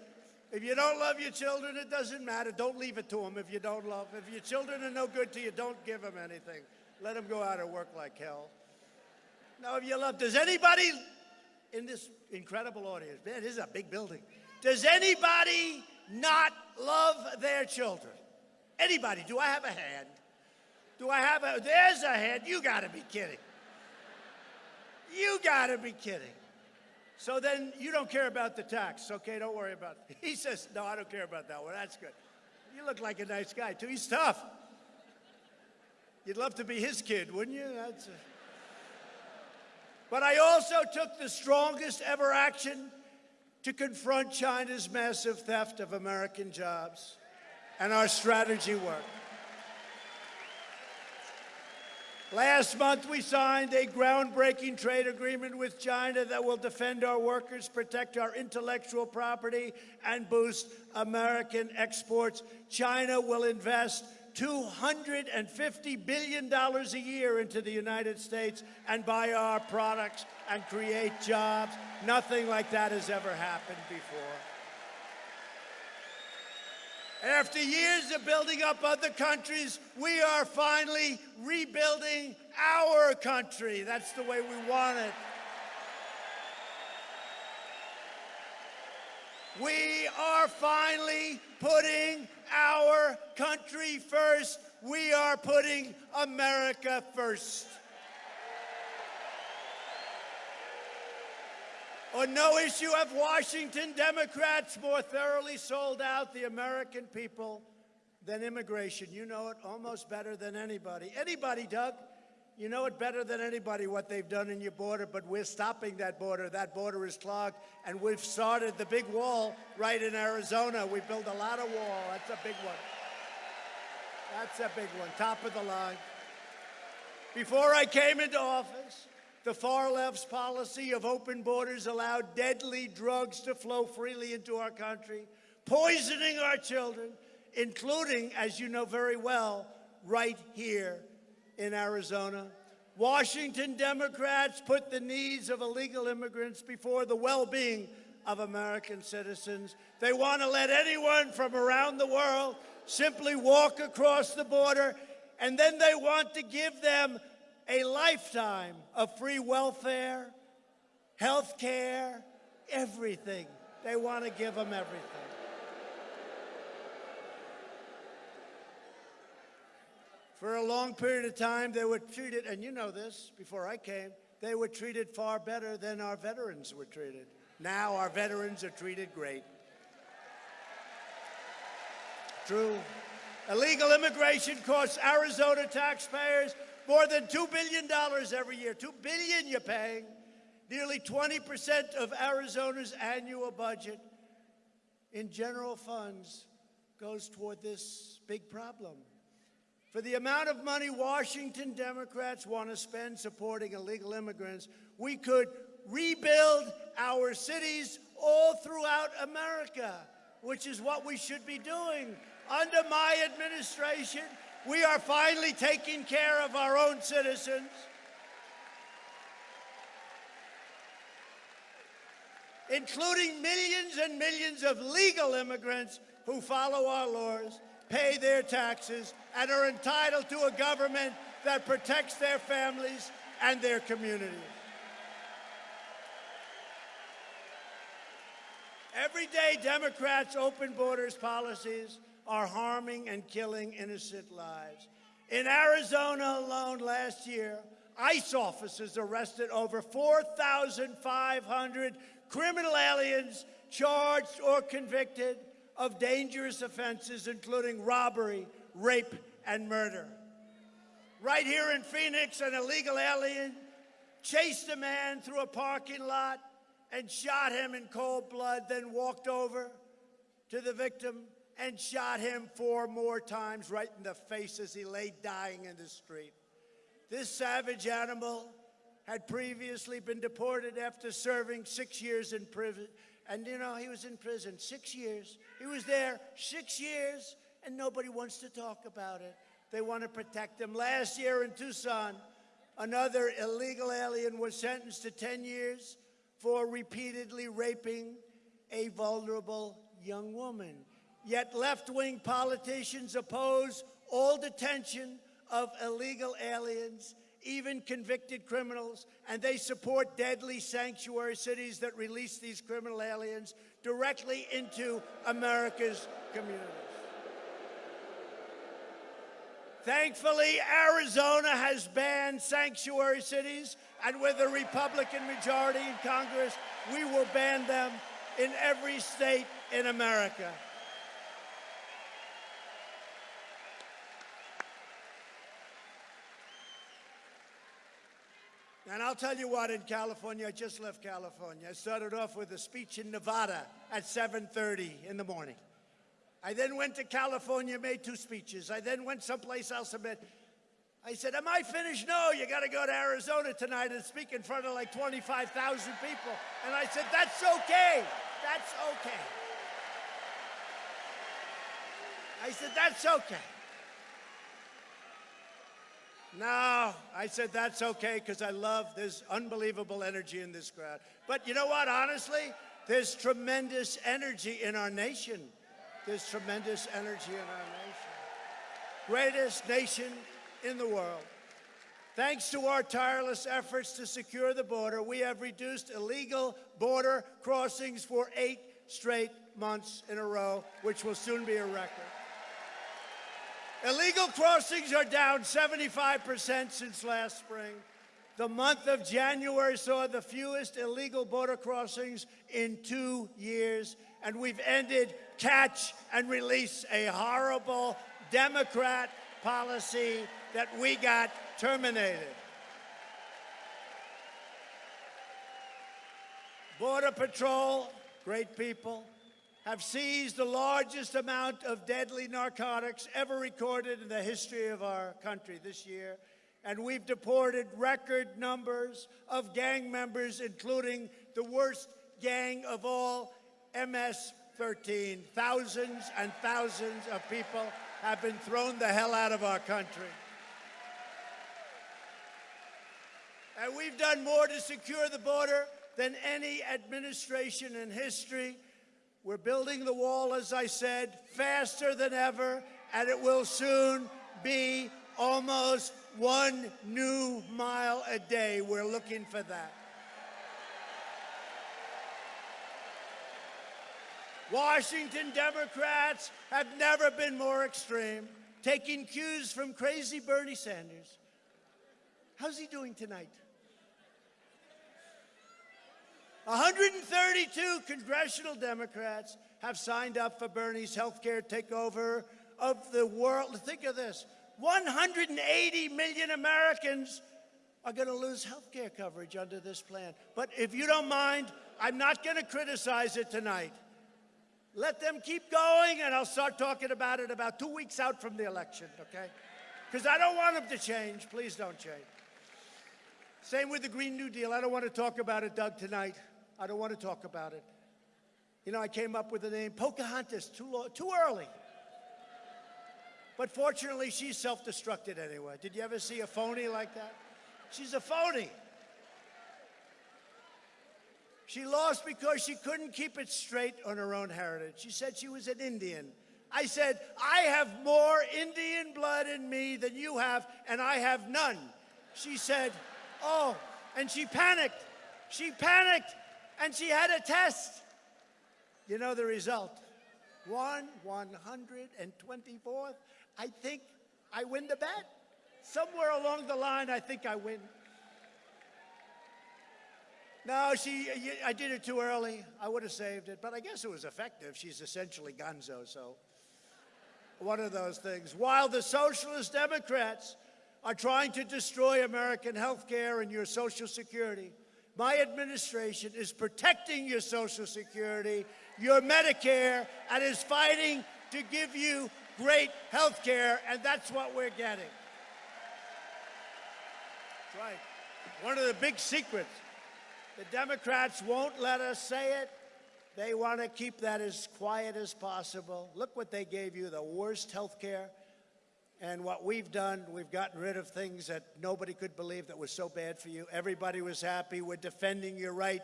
If you don't love your children, it doesn't matter. Don't leave it to them if you don't love. If your children are no good to you, don't give them anything. Let them go out and work like hell. Now, if you love, does anybody in this incredible audience, man, this is a big building. Does anybody not love their children? Anybody? Do I have a hand? Do I have a, there's a hand. You gotta be kidding. You gotta be kidding. So then you don't care about the tax, okay? Don't worry about it. He says, No, I don't care about that one. That's good. You look like a nice guy, too. He's tough. You'd love to be his kid, wouldn't you? That's a... But I also took the strongest ever action to confront China's massive theft of American jobs. And our strategy worked. Last month, we signed a groundbreaking trade agreement with China that will defend our workers, protect our intellectual property, and boost American exports. China will invest $250 billion a year into the United States and buy our products and create jobs. Nothing like that has ever happened before. After years of building up other countries, we are finally rebuilding our country. That's the way we want it. We are finally putting our country first. We are putting America first. On no issue have Washington Democrats more thoroughly sold out the American people than immigration. You know it almost better than anybody. Anybody, Doug? You know it better than anybody what they've done in your border, but we're stopping that border. That border is clogged, and we've started the big wall right in Arizona. We built a lot of wall. That's a big one. That's a big one, top of the line. Before I came into office, the far left's policy of open borders allowed deadly drugs to flow freely into our country, poisoning our children, including, as you know very well, right here in Arizona. Washington Democrats put the needs of illegal immigrants before the well-being of American citizens. They want to let anyone from around the world simply walk across the border, and then they want to give them a lifetime of free welfare, health care, everything. They want to give them everything. For a long period of time, they were treated, and you know this before I came, they were treated far better than our veterans were treated. Now our veterans are treated great. True. Illegal immigration costs Arizona taxpayers more than $2 billion every year. 2 billion you're paying. Nearly 20% of Arizona's annual budget in general funds goes toward this big problem. For the amount of money Washington Democrats want to spend supporting illegal immigrants, we could rebuild our cities all throughout America, which is what we should be doing. Under my administration, we are finally taking care of our own citizens. including millions and millions of legal immigrants who follow our laws, pay their taxes, and are entitled to a government that protects their families and their communities. Every day, Democrats' open borders policies are harming and killing innocent lives. In Arizona alone last year, ICE officers arrested over 4,500 criminal aliens charged or convicted of dangerous offenses, including robbery, rape, and murder. Right here in Phoenix, an illegal alien chased a man through a parking lot and shot him in cold blood, then walked over to the victim and shot him four more times right in the face as he lay dying in the street. This savage animal had previously been deported after serving six years in prison. And you know, he was in prison six years. He was there six years, and nobody wants to talk about it. They want to protect him. Last year in Tucson, another illegal alien was sentenced to 10 years for repeatedly raping a vulnerable young woman. Yet left wing politicians oppose all detention of illegal aliens, even convicted criminals, and they support deadly sanctuary cities that release these criminal aliens directly into America's communities. Thankfully, Arizona has banned sanctuary cities, and with a Republican majority in Congress, we will ban them in every state in America. And I'll tell you what, in California, I just left California. I started off with a speech in Nevada at 7.30 in the morning. I then went to California, made two speeches. I then went someplace else and met. I said, am I finished? No, you got to go to Arizona tonight and speak in front of like 25,000 people. And I said, that's okay. That's okay. I said, that's okay. No, I said that's okay because I love this unbelievable energy in this crowd. But you know what? Honestly, there's tremendous energy in our nation. There's tremendous energy in our nation. Greatest nation in the world. Thanks to our tireless efforts to secure the border, we have reduced illegal border crossings for eight straight months in a row, which will soon be a record. Illegal crossings are down 75% since last spring. The month of January saw the fewest illegal border crossings in two years, and we've ended catch and release, a horrible Democrat policy that we got terminated. Border Patrol, great people, have seized the largest amount of deadly narcotics ever recorded in the history of our country this year. And we've deported record numbers of gang members, including the worst gang of all, MS-13. Thousands and thousands of people have been thrown the hell out of our country. And we've done more to secure the border than any administration in history. We're building the wall, as I said, faster than ever, and it will soon be almost one new mile a day. We're looking for that. Washington Democrats have never been more extreme, taking cues from crazy Bernie Sanders. How's he doing tonight? 132 congressional Democrats have signed up for Bernie's health care takeover of the world. Think of this 180 million Americans are going to lose health care coverage under this plan. But if you don't mind, I'm not going to criticize it tonight. Let them keep going, and I'll start talking about it about two weeks out from the election, okay? Because I don't want them to change. Please don't change. Same with the Green New Deal. I don't want to talk about it, Doug, tonight. I don't want to talk about it. You know, I came up with the name Pocahontas too, low, too early. But fortunately, she's self-destructed anyway. Did you ever see a phony like that? She's a phony. She lost because she couldn't keep it straight on her own heritage. She said she was an Indian. I said, I have more Indian blood in me than you have, and I have none. She said, Oh, and she panicked. She panicked, and she had a test. You know the result? One 124th. I think I win the bet. Somewhere along the line, I think I win. No, she, I did it too early. I would have saved it, but I guess it was effective. She's essentially gonzo, so one of those things. While the Socialist Democrats are trying to destroy American health care and your Social Security, my administration is protecting your Social Security, your Medicare, and is fighting to give you great health care, and that's what we're getting. That's right. One of the big secrets. The Democrats won't let us say it. They want to keep that as quiet as possible. Look what they gave you the worst health care. And what we've done, we've gotten rid of things that nobody could believe that was so bad for you. Everybody was happy. We're defending your right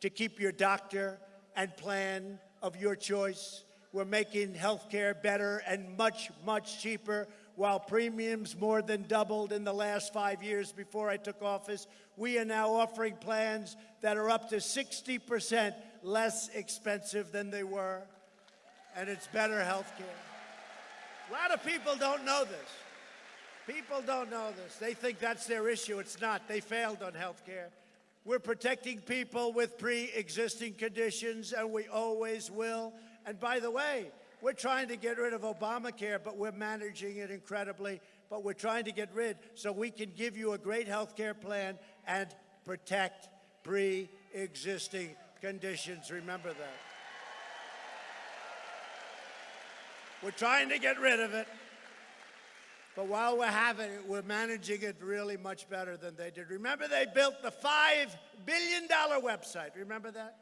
to keep your doctor and plan of your choice. We're making health care better and much, much cheaper while premiums more than doubled in the last five years before I took office. We are now offering plans that are up to 60% less expensive than they were, and it's better health care. A lot of people don't know this. People don't know this. They think that's their issue. It's not. They failed on health care. We're protecting people with pre-existing conditions, and we always will. And by the way, we're trying to get rid of Obamacare, but we're managing it incredibly. But we're trying to get rid so we can give you a great health care plan and protect pre-existing conditions. Remember that. We're trying to get rid of it. But while we're having it, we're managing it really much better than they did. Remember, they built the $5 billion website. Remember that?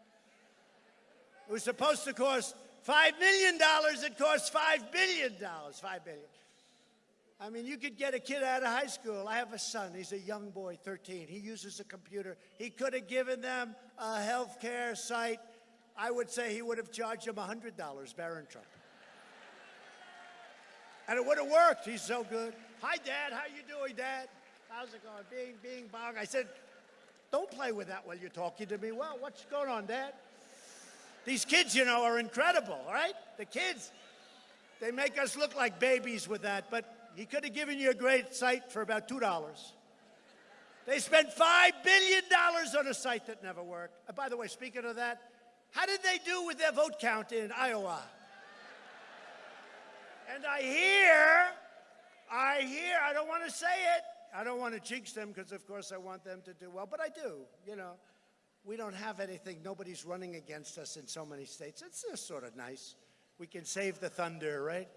It was supposed to cost $5 million. It cost $5 billion. 5 billion. I mean, you could get a kid out of high school. I have a son. He's a young boy, 13. He uses a computer. He could have given them a health care site. I would say he would have charged them $100, Barron Trump. And it would have worked. He's so good. Hi, Dad. How you doing, Dad? How's it going? Bing, bing, bong. I said, don't play with that while you're talking to me. Well, what's going on, Dad? These kids, you know, are incredible, right? The kids, they make us look like babies with that, but he could have given you a great site for about $2. They spent $5 billion on a site that never worked. And by the way, speaking of that, how did they do with their vote count in Iowa? And I hear, I hear, I don't want to say it. I don't want to jinx them because, of course, I want them to do well, but I do, you know we don't have anything. Nobody's running against us in so many states. It's just sort of nice. We can save the thunder, right?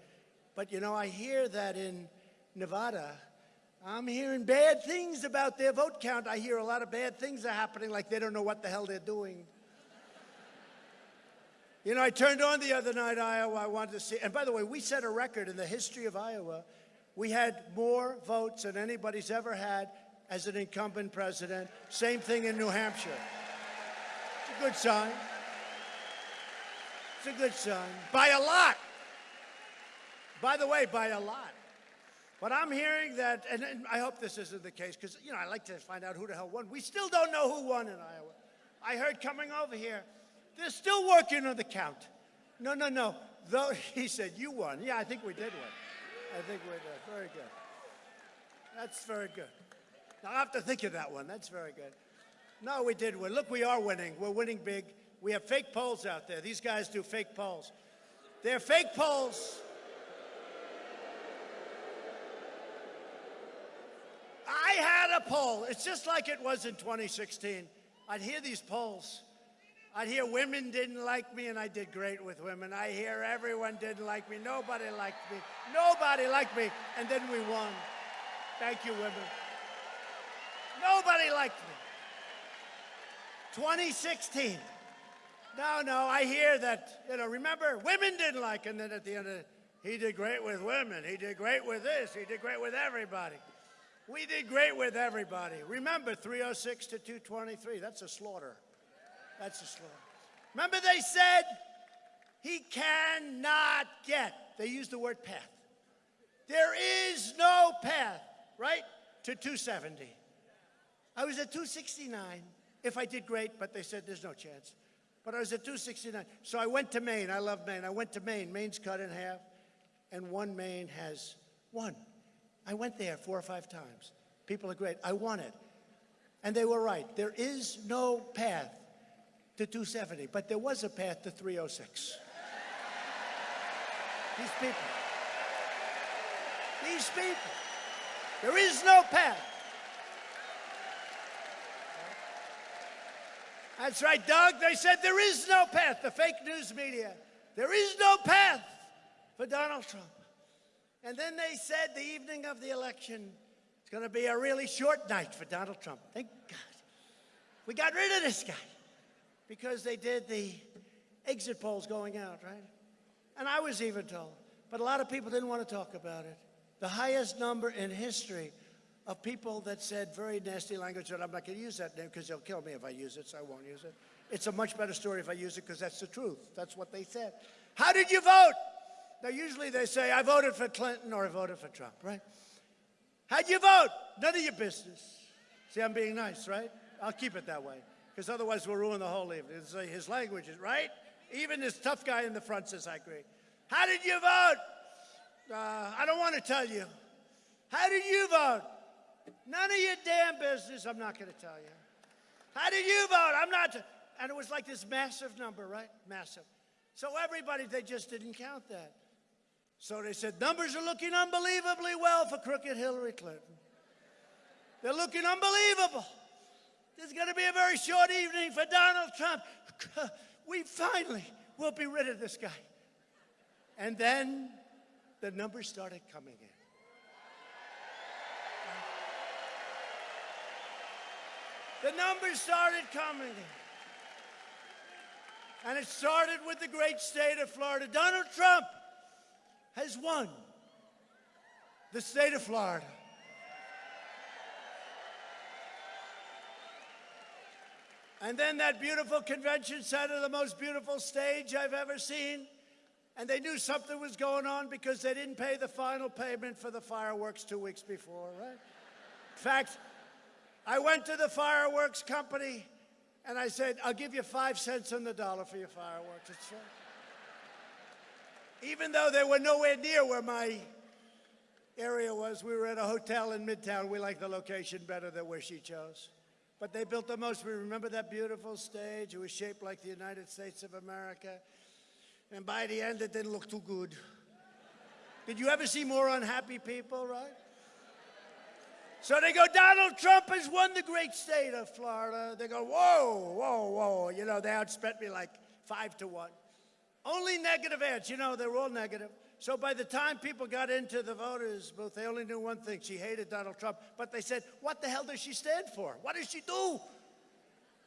But you know, I hear that in Nevada, I'm hearing bad things about their vote count. I hear a lot of bad things are happening, like they don't know what the hell they're doing. You know, I turned on the other night, Iowa. I wanted to see, and by the way, we set a record in the history of Iowa. We had more votes than anybody's ever had as an incumbent president. Same thing in New Hampshire It's a good sign. It's a good sign. By a lot. By the way, by a lot. But I'm hearing that, and, and I hope this isn't the case, because, you know, I like to find out who the hell won. We still don't know who won in Iowa. I heard coming over here, they're still working on the count. No, no, no. Though he said you won. Yeah, I think we did win. I think we did. Very good. That's very good. Now, I have to think of that one. That's very good. No, we did win. Look, we are winning. We're winning big. We have fake polls out there. These guys do fake polls. They're fake polls. I had a poll. It's just like it was in 2016. I'd hear these polls. I'd hear women didn't like me, and I did great with women. I hear everyone didn't like me. Nobody liked me. Nobody liked me. And then we won. Thank you, women. Nobody liked me. 2016. No, no, I hear that, you know, remember, women didn't like him. Then at the end of it, he did great with women. He did great with this. He did great with everybody. We did great with everybody. Remember, 306 to 223, that's a slaughter. That's the slogan. Remember they said he cannot get, they used the word path. There is no path, right, to 270. I was at 269 if I did great, but they said there's no chance. But I was at 269. So I went to Maine. I love Maine. I went to Maine. Maine's cut in half, and one Maine has won. I went there four or five times. People are great. I won it. And they were right. There is no path to 270, but there was a path to 306. These people. These people. There is no path. That's right, Doug. They said there is no path. The fake news media. There is no path for Donald Trump. And then they said the evening of the election, it's going to be a really short night for Donald Trump. Thank God. We got rid of this guy because they did the exit polls going out, right? And I was even told. But a lot of people didn't want to talk about it. The highest number in history of people that said very nasty language, and I'm not going to use that name because they'll kill me if I use it, so I won't use it. It's a much better story if I use it because that's the truth. That's what they said. How did you vote? Now, usually they say, I voted for Clinton or I voted for Trump, right? How'd you vote? None of your business. See, I'm being nice, right? I'll keep it that way because otherwise we'll ruin the whole evening. It's like his language is right. Even this tough guy in the front says, I agree. How did you vote? Uh, I don't want to tell you. How did you vote? None of your damn business. I'm not going to tell you. How did you vote? I'm not. And it was like this massive number, right? Massive. So everybody, they just didn't count that. So they said, numbers are looking unbelievably well for crooked Hillary Clinton. They're looking unbelievable. This is going to be a very short evening for Donald Trump. We finally will be rid of this guy. And then the numbers started coming in. The numbers started coming in. And it started with the great state of Florida. Donald Trump has won the state of Florida. And then that beautiful convention center, the most beautiful stage I've ever seen. And they knew something was going on because they didn't pay the final payment for the fireworks two weeks before, right? In fact, I went to the fireworks company and I said, I'll give you five cents on the dollar for your fireworks. It's fair. Even though they were nowhere near where my area was, we were at a hotel in Midtown. We liked the location better than where she chose. But they built the most. We remember that beautiful stage. It was shaped like the United States of America. And by the end, it didn't look too good. Did you ever see more unhappy people, right? So they go, Donald Trump has won the great state of Florida. They go, whoa, whoa, whoa. You know, they outspent me like five to one. Only negative ads. You know, they were all negative. So by the time people got into the voters' booth, they only knew one thing. She hated Donald Trump. But they said, what the hell does she stand for? What does she do?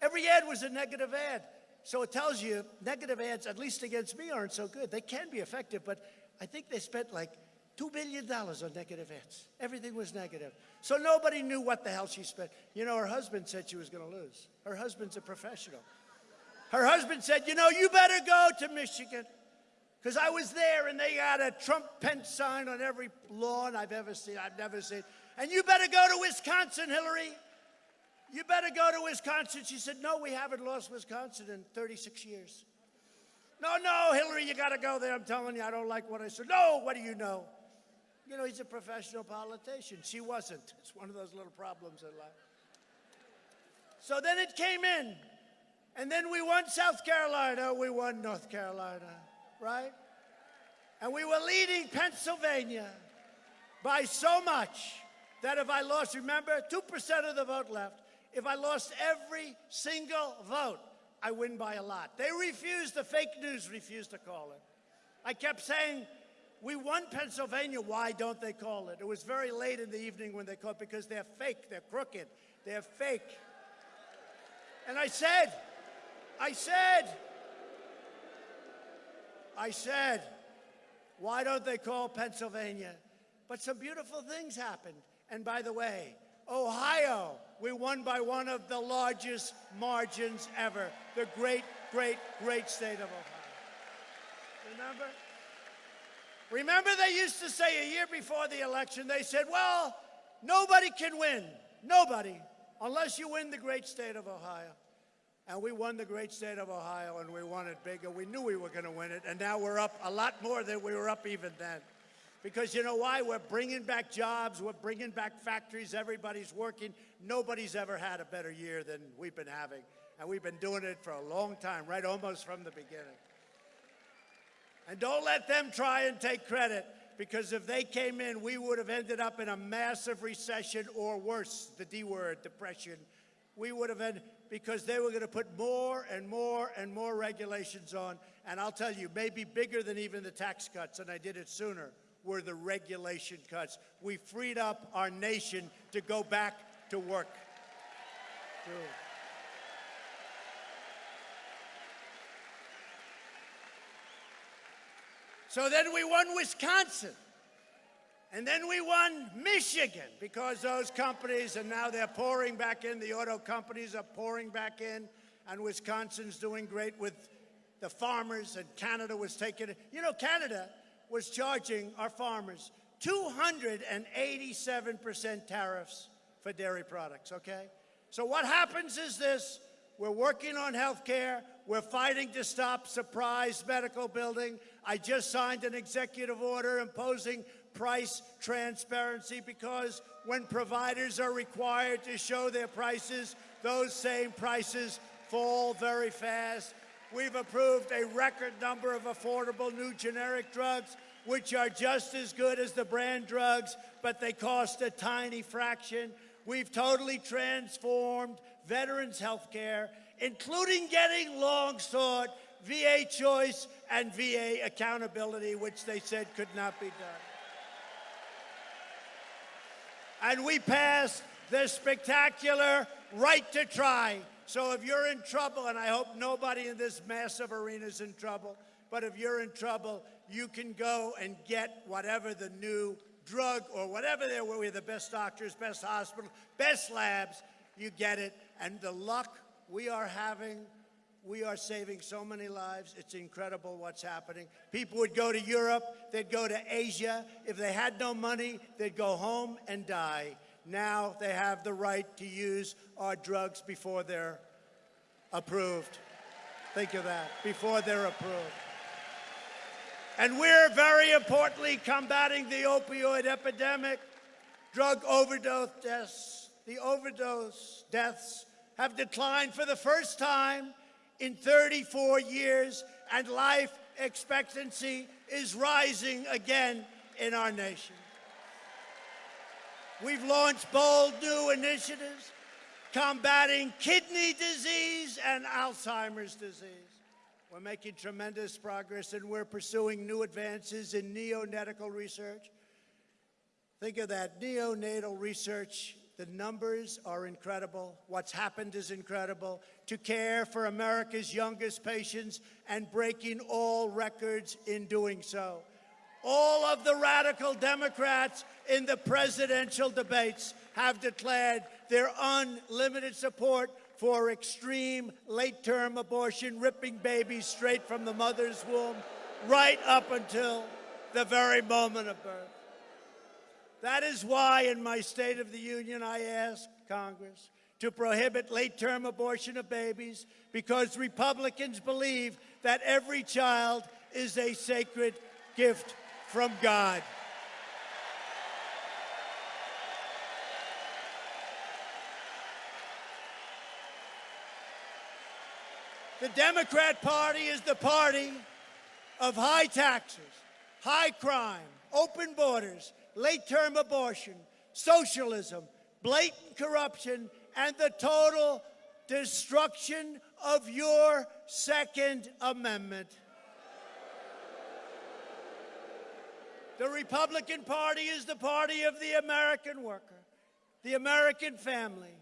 Every ad was a negative ad. So it tells you negative ads, at least against me, aren't so good. They can be effective, but I think they spent like $2 billion on negative ads. Everything was negative. So nobody knew what the hell she spent. You know, her husband said she was going to lose. Her husband's a professional. Her husband said, you know, you better go to Michigan. Because I was there and they got a Trump Pence sign on every lawn I've ever seen. I've never seen. And you better go to Wisconsin, Hillary. You better go to Wisconsin. She said, no, we haven't lost Wisconsin in 36 years. No, no, Hillary, you got to go there. I'm telling you, I don't like what I said. No, what do you know? You know, he's a professional politician. She wasn't. It's one of those little problems in life. So then it came in. And then we won South Carolina. We won North Carolina, right? And we were leading Pennsylvania by so much that if I lost, remember, 2% of the vote left. If I lost every single vote, I win by a lot. They refused, the fake news refused to call it. I kept saying, we won Pennsylvania. Why don't they call it? It was very late in the evening when they called it because they're fake, they're crooked, they're fake. And I said, I said, I said, why don't they call Pennsylvania? But some beautiful things happened. And by the way, Ohio, we won by one of the largest margins ever. The great, great, great state of Ohio. Remember? Remember, they used to say a year before the election, they said, well, nobody can win. Nobody, unless you win the great state of Ohio. And we won the great state of Ohio, and we won it bigger. We knew we were going to win it, and now we're up a lot more than we were up even then. Because you know why? We're bringing back jobs, we're bringing back factories, everybody's working. Nobody's ever had a better year than we've been having. And we've been doing it for a long time, right almost from the beginning. And don't let them try and take credit because if they came in, we would have ended up in a massive recession or worse, the D word, depression. We would have ended because they were going to put more and more and more regulations on. And I'll tell you, maybe bigger than even the tax cuts, and I did it sooner, were the regulation cuts. We freed up our nation to go back to work. Dude. So then we won Wisconsin. And then we won Michigan because those companies, and now they're pouring back in, the auto companies are pouring back in, and Wisconsin's doing great with the farmers, and Canada was taking it. You know, Canada was charging our farmers 287% tariffs for dairy products, okay? So what happens is this we're working on health care. We're fighting to stop surprise medical building. I just signed an executive order imposing price transparency because when providers are required to show their prices, those same prices fall very fast. We've approved a record number of affordable new generic drugs, which are just as good as the brand drugs, but they cost a tiny fraction. We've totally transformed veterans' health care, including getting long sought VA choice and VA accountability, which they said could not be done. And we passed the spectacular right to try. So if you're in trouble, and I hope nobody in this massive arena is in trouble, but if you're in trouble, you can go and get whatever the new drug or whatever there were. We're the best doctors, best hospital, best labs. You get it. And the luck we are having, we are saving so many lives. It's incredible what's happening. People would go to Europe, they'd go to Asia. If they had no money, they'd go home and die. Now they have the right to use our drugs before they're approved. Think of that, before they're approved. And we're very importantly combating the opioid epidemic, drug overdose deaths. The overdose deaths have declined for the first time in 34 years, and life expectancy is rising again in our nation. We've launched bold new initiatives combating kidney disease and Alzheimer's disease. We're making tremendous progress and we're pursuing new advances in neonatal research. Think of that, neonatal research. The numbers are incredible. What's happened is incredible. To care for America's youngest patients and breaking all records in doing so. All of the radical Democrats in the presidential debates have declared their unlimited support for extreme late-term abortion, ripping babies straight from the mother's womb right up until the very moment of birth. That is why in my State of the Union I asked Congress to prohibit late-term abortion of babies because Republicans believe that every child is a sacred gift from God. The Democrat Party is the party of high taxes, high crime, open borders, late-term abortion, socialism, blatant corruption, and the total destruction of your Second Amendment. The Republican Party is the party of the American worker, the American family,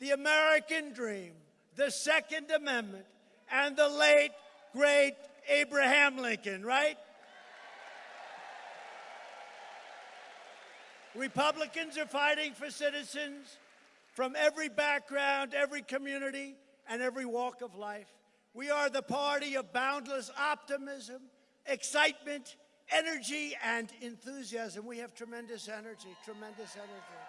the American dream, the Second Amendment, and the late, great Abraham Lincoln, right? Republicans are fighting for citizens from every background, every community, and every walk of life. We are the party of boundless optimism, excitement, energy, and enthusiasm. We have tremendous energy, tremendous energy.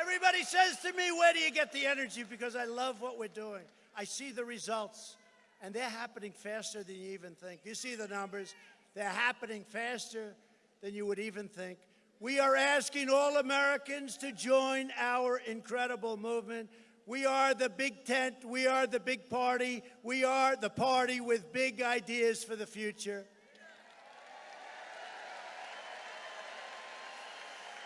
Everybody says to me, Where do you get the energy? Because I love what we're doing. I see the results, and they're happening faster than you even think. You see the numbers, they're happening faster than you would even think. We are asking all Americans to join our incredible movement. We are the big tent. We are the big party. We are the party with big ideas for the future.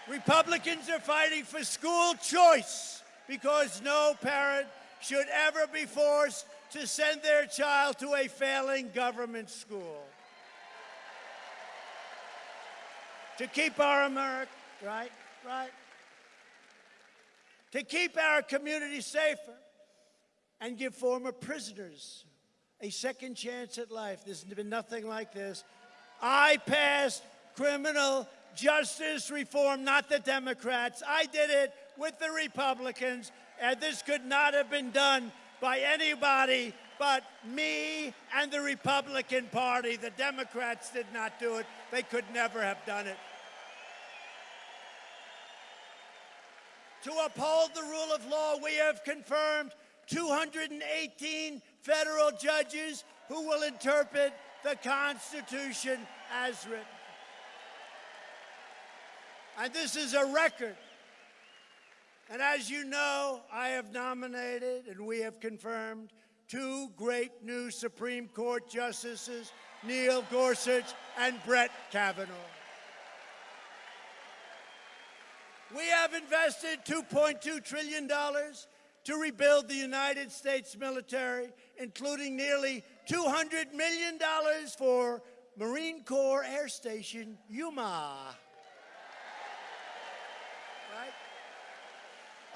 Republicans are fighting for school choice because no parent should ever be forced to send their child to a failing government school. To keep our America, right, right. To keep our community safer and give former prisoners a second chance at life. There's been nothing like this. I passed criminal justice reform, not the Democrats. I did it with the Republicans, and this could not have been done by anybody but me and the Republican Party. The Democrats did not do it. They could never have done it. To uphold the rule of law, we have confirmed 218 federal judges who will interpret the Constitution as written. And this is a record. And as you know, I have nominated and we have confirmed two great new Supreme Court justices, Neil Gorsuch and Brett Kavanaugh. We have invested $2.2 trillion to rebuild the United States military, including nearly $200 million for Marine Corps Air Station Yuma.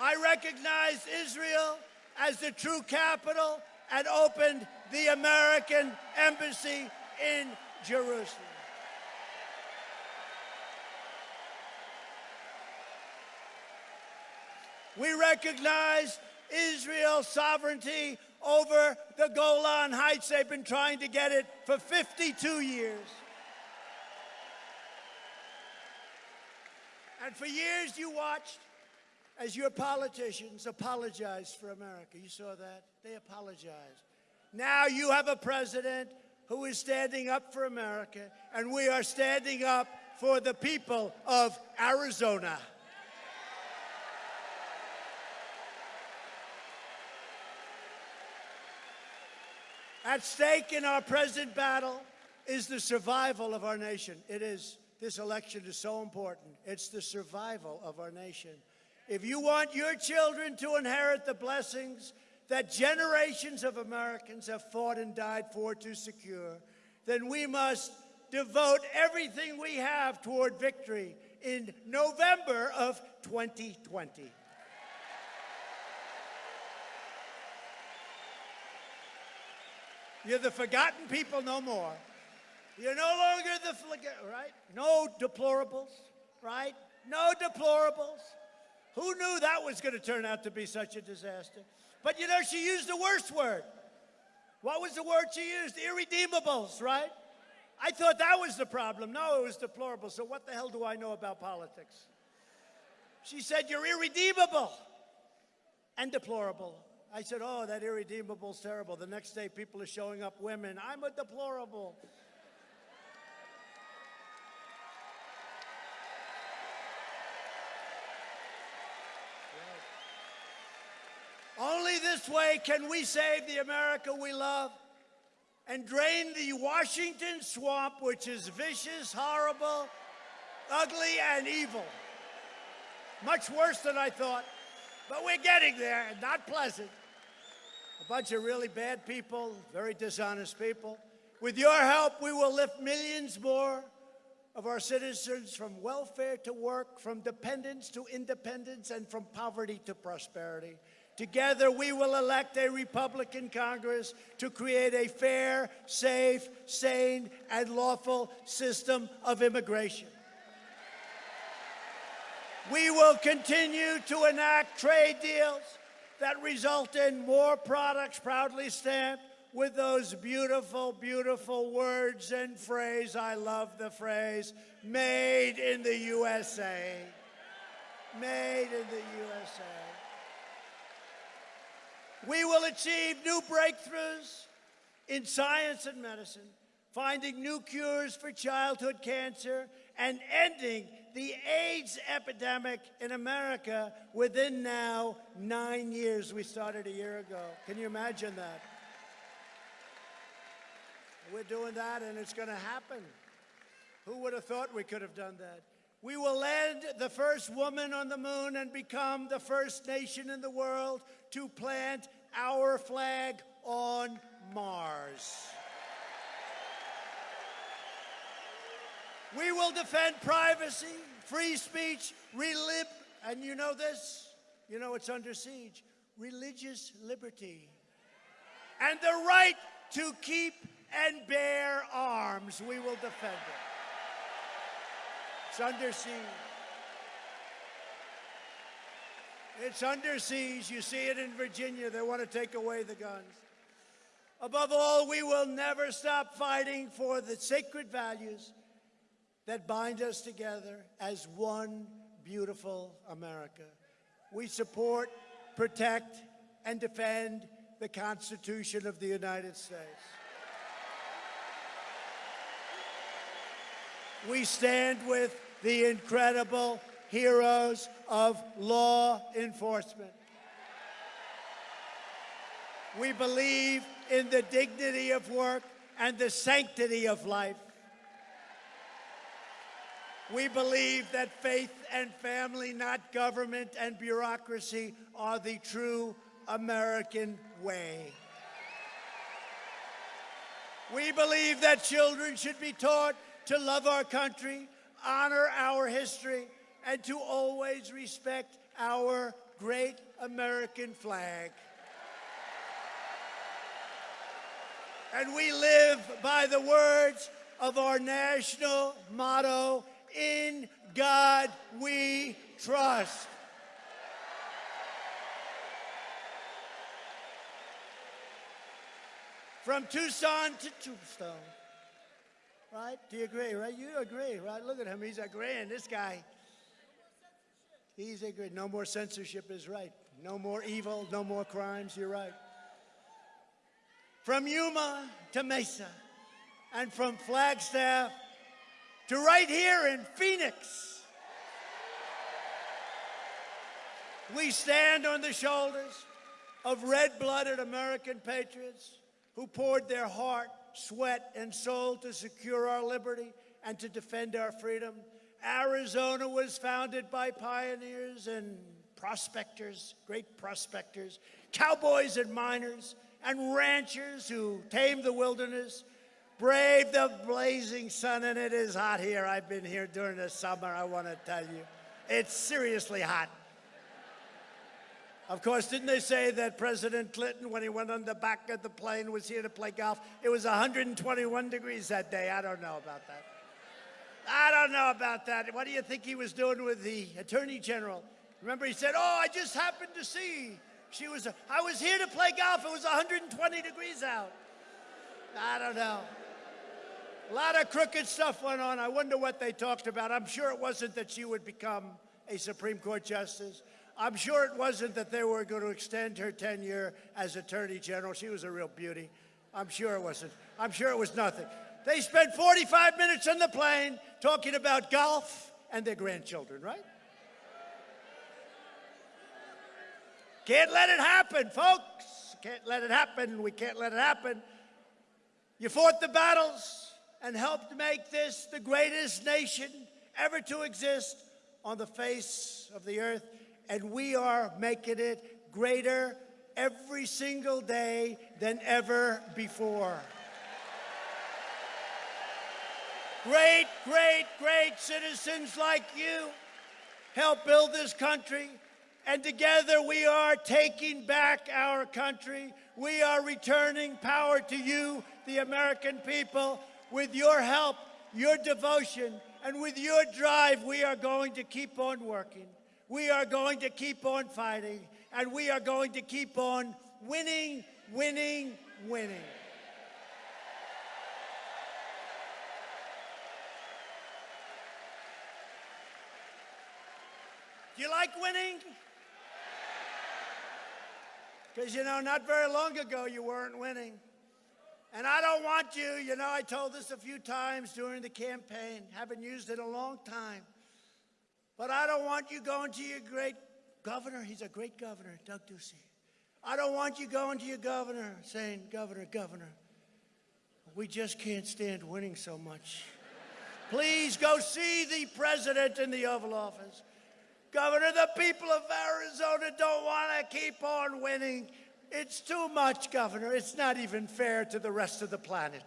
I recognize Israel as the true capital and opened the American embassy in Jerusalem. We recognize Israel's sovereignty over the Golan Heights. They've been trying to get it for 52 years. And for years you watched as your politicians apologized for America. You saw that? They apologized. Now you have a president who is standing up for America, and we are standing up for the people of Arizona. At stake in our present battle is the survival of our nation. It is. This election is so important. It's the survival of our nation. If you want your children to inherit the blessings that generations of Americans have fought and died for to secure, then we must devote everything we have toward victory in November of 2020. You're the forgotten people no more. You're no longer the, right? No deplorables, right? No deplorables. Who knew that was going to turn out to be such a disaster? But you know, she used the worst word. What was the word she used? Irredeemables, right? I thought that was the problem. No, it was deplorable. So what the hell do I know about politics? She said, You're irredeemable and deplorable. I said, Oh, that irredeemable's terrible. The next day, people are showing up women. I'm a deplorable. Only this way can we save the America we love and drain the Washington swamp, which is vicious, horrible, ugly, and evil. Much worse than I thought, but we're getting there, and not pleasant. A bunch of really bad people, very dishonest people. With your help, we will lift millions more of our citizens from welfare to work, from dependence to independence, and from poverty to prosperity. Together, we will elect a Republican Congress to create a fair, safe, sane, and lawful system of immigration. We will continue to enact trade deals that result in more products proudly stamped with those beautiful, beautiful words and phrase. I love the phrase, made in the USA. Made in the USA. We will achieve new breakthroughs in science and medicine, finding new cures for childhood cancer, and ending the AIDS epidemic in America within now nine years. We started a year ago. Can you imagine that? We're doing that, and it's going to happen. Who would have thought we could have done that? We will land the first woman on the moon and become the first nation in the world to plant our flag on Mars. We will defend privacy, free speech, relib, and you know this, you know it's under siege, religious liberty, and the right to keep and bear arms. We will defend it. Under siege. It's under siege. You see it in Virginia. They want to take away the guns. Above all, we will never stop fighting for the sacred values that bind us together as one beautiful America. We support, protect, and defend the Constitution of the United States. We stand with the incredible heroes of law enforcement. We believe in the dignity of work and the sanctity of life. We believe that faith and family, not government and bureaucracy, are the true American way. We believe that children should be taught to love our country, honor our history, and to always respect our great American flag. And we live by the words of our national motto, in God we trust. From Tucson to Tombstone. Right? Do you agree, right? You agree, right? Look at him. He's agreeing. This guy, he's agreeing. No more censorship is right. No more evil, no more crimes. You're right. From Yuma to Mesa, and from Flagstaff to right here in Phoenix. We stand on the shoulders of red blooded American patriots who poured their heart, sweat, and soul to secure our liberty and to defend our freedom. Arizona was founded by pioneers and prospectors, great prospectors, cowboys and miners, and ranchers who tamed the wilderness, braved the blazing sun, and it is hot here. I've been here during the summer, I want to tell you. It's seriously hot. Of course, didn't they say that President Clinton, when he went on the back of the plane, was here to play golf? It was 121 degrees that day. I don't know about that. I don't know about that. What do you think he was doing with the Attorney General? Remember, he said, Oh, I just happened to see. She was, I was here to play golf. It was 120 degrees out. I don't know. A lot of crooked stuff went on. I wonder what they talked about. I'm sure it wasn't that she would become a Supreme Court justice. I'm sure it wasn't that they were going to extend her tenure as Attorney General. She was a real beauty. I'm sure it wasn't. I'm sure it was nothing. They spent 45 minutes on the plane talking about golf and their grandchildren, right? Can't let it happen, folks. Can't let it happen. We can't let it happen. You fought the battles and helped make this the greatest nation ever to exist on the face of the earth and we are making it greater every single day than ever before. Great, great, great citizens like you help build this country, and together we are taking back our country. We are returning power to you, the American people. With your help, your devotion, and with your drive, we are going to keep on working. We are going to keep on fighting, and we are going to keep on winning, winning, winning. Do you like winning? Because, you know, not very long ago you weren't winning. And I don't want you, you know, I told this a few times during the campaign, haven't used it in a long time. But I don't want you going to your great governor. He's a great governor, Doug Ducey. I don't want you going to your governor saying, Governor, Governor, we just can't stand winning so much. Please go see the president in the Oval Office. Governor, the people of Arizona don't want to keep on winning. It's too much, Governor. It's not even fair to the rest of the planet.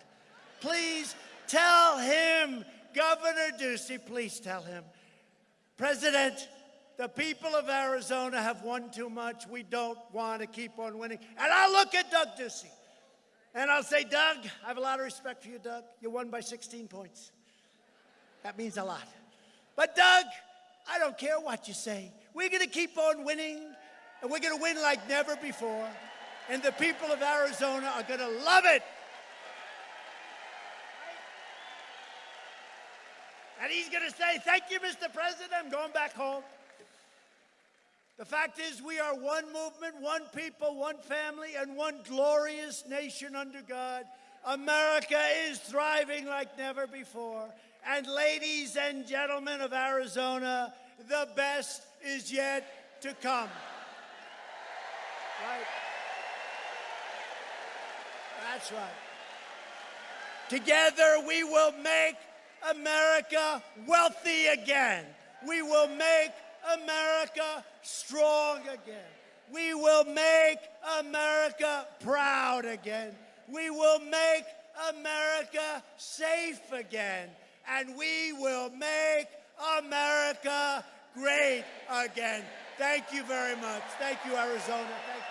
Please tell him, Governor Ducey, please tell him. President, the people of Arizona have won too much. We don't want to keep on winning. And I'll look at Doug Ducey and I'll say, Doug, I have a lot of respect for you, Doug. You won by 16 points. That means a lot. But, Doug, I don't care what you say. We're going to keep on winning, and we're going to win like never before. And the people of Arizona are going to love it. He's going to say, Thank you, Mr. President. I'm going back home. The fact is, we are one movement, one people, one family, and one glorious nation under God. America is thriving like never before. And ladies and gentlemen of Arizona, the best is yet to come. Right? That's right. Together we will make America wealthy again. We will make America strong again. We will make America proud again. We will make America safe again. And we will make America great again. Thank you very much. Thank you, Arizona. Thank.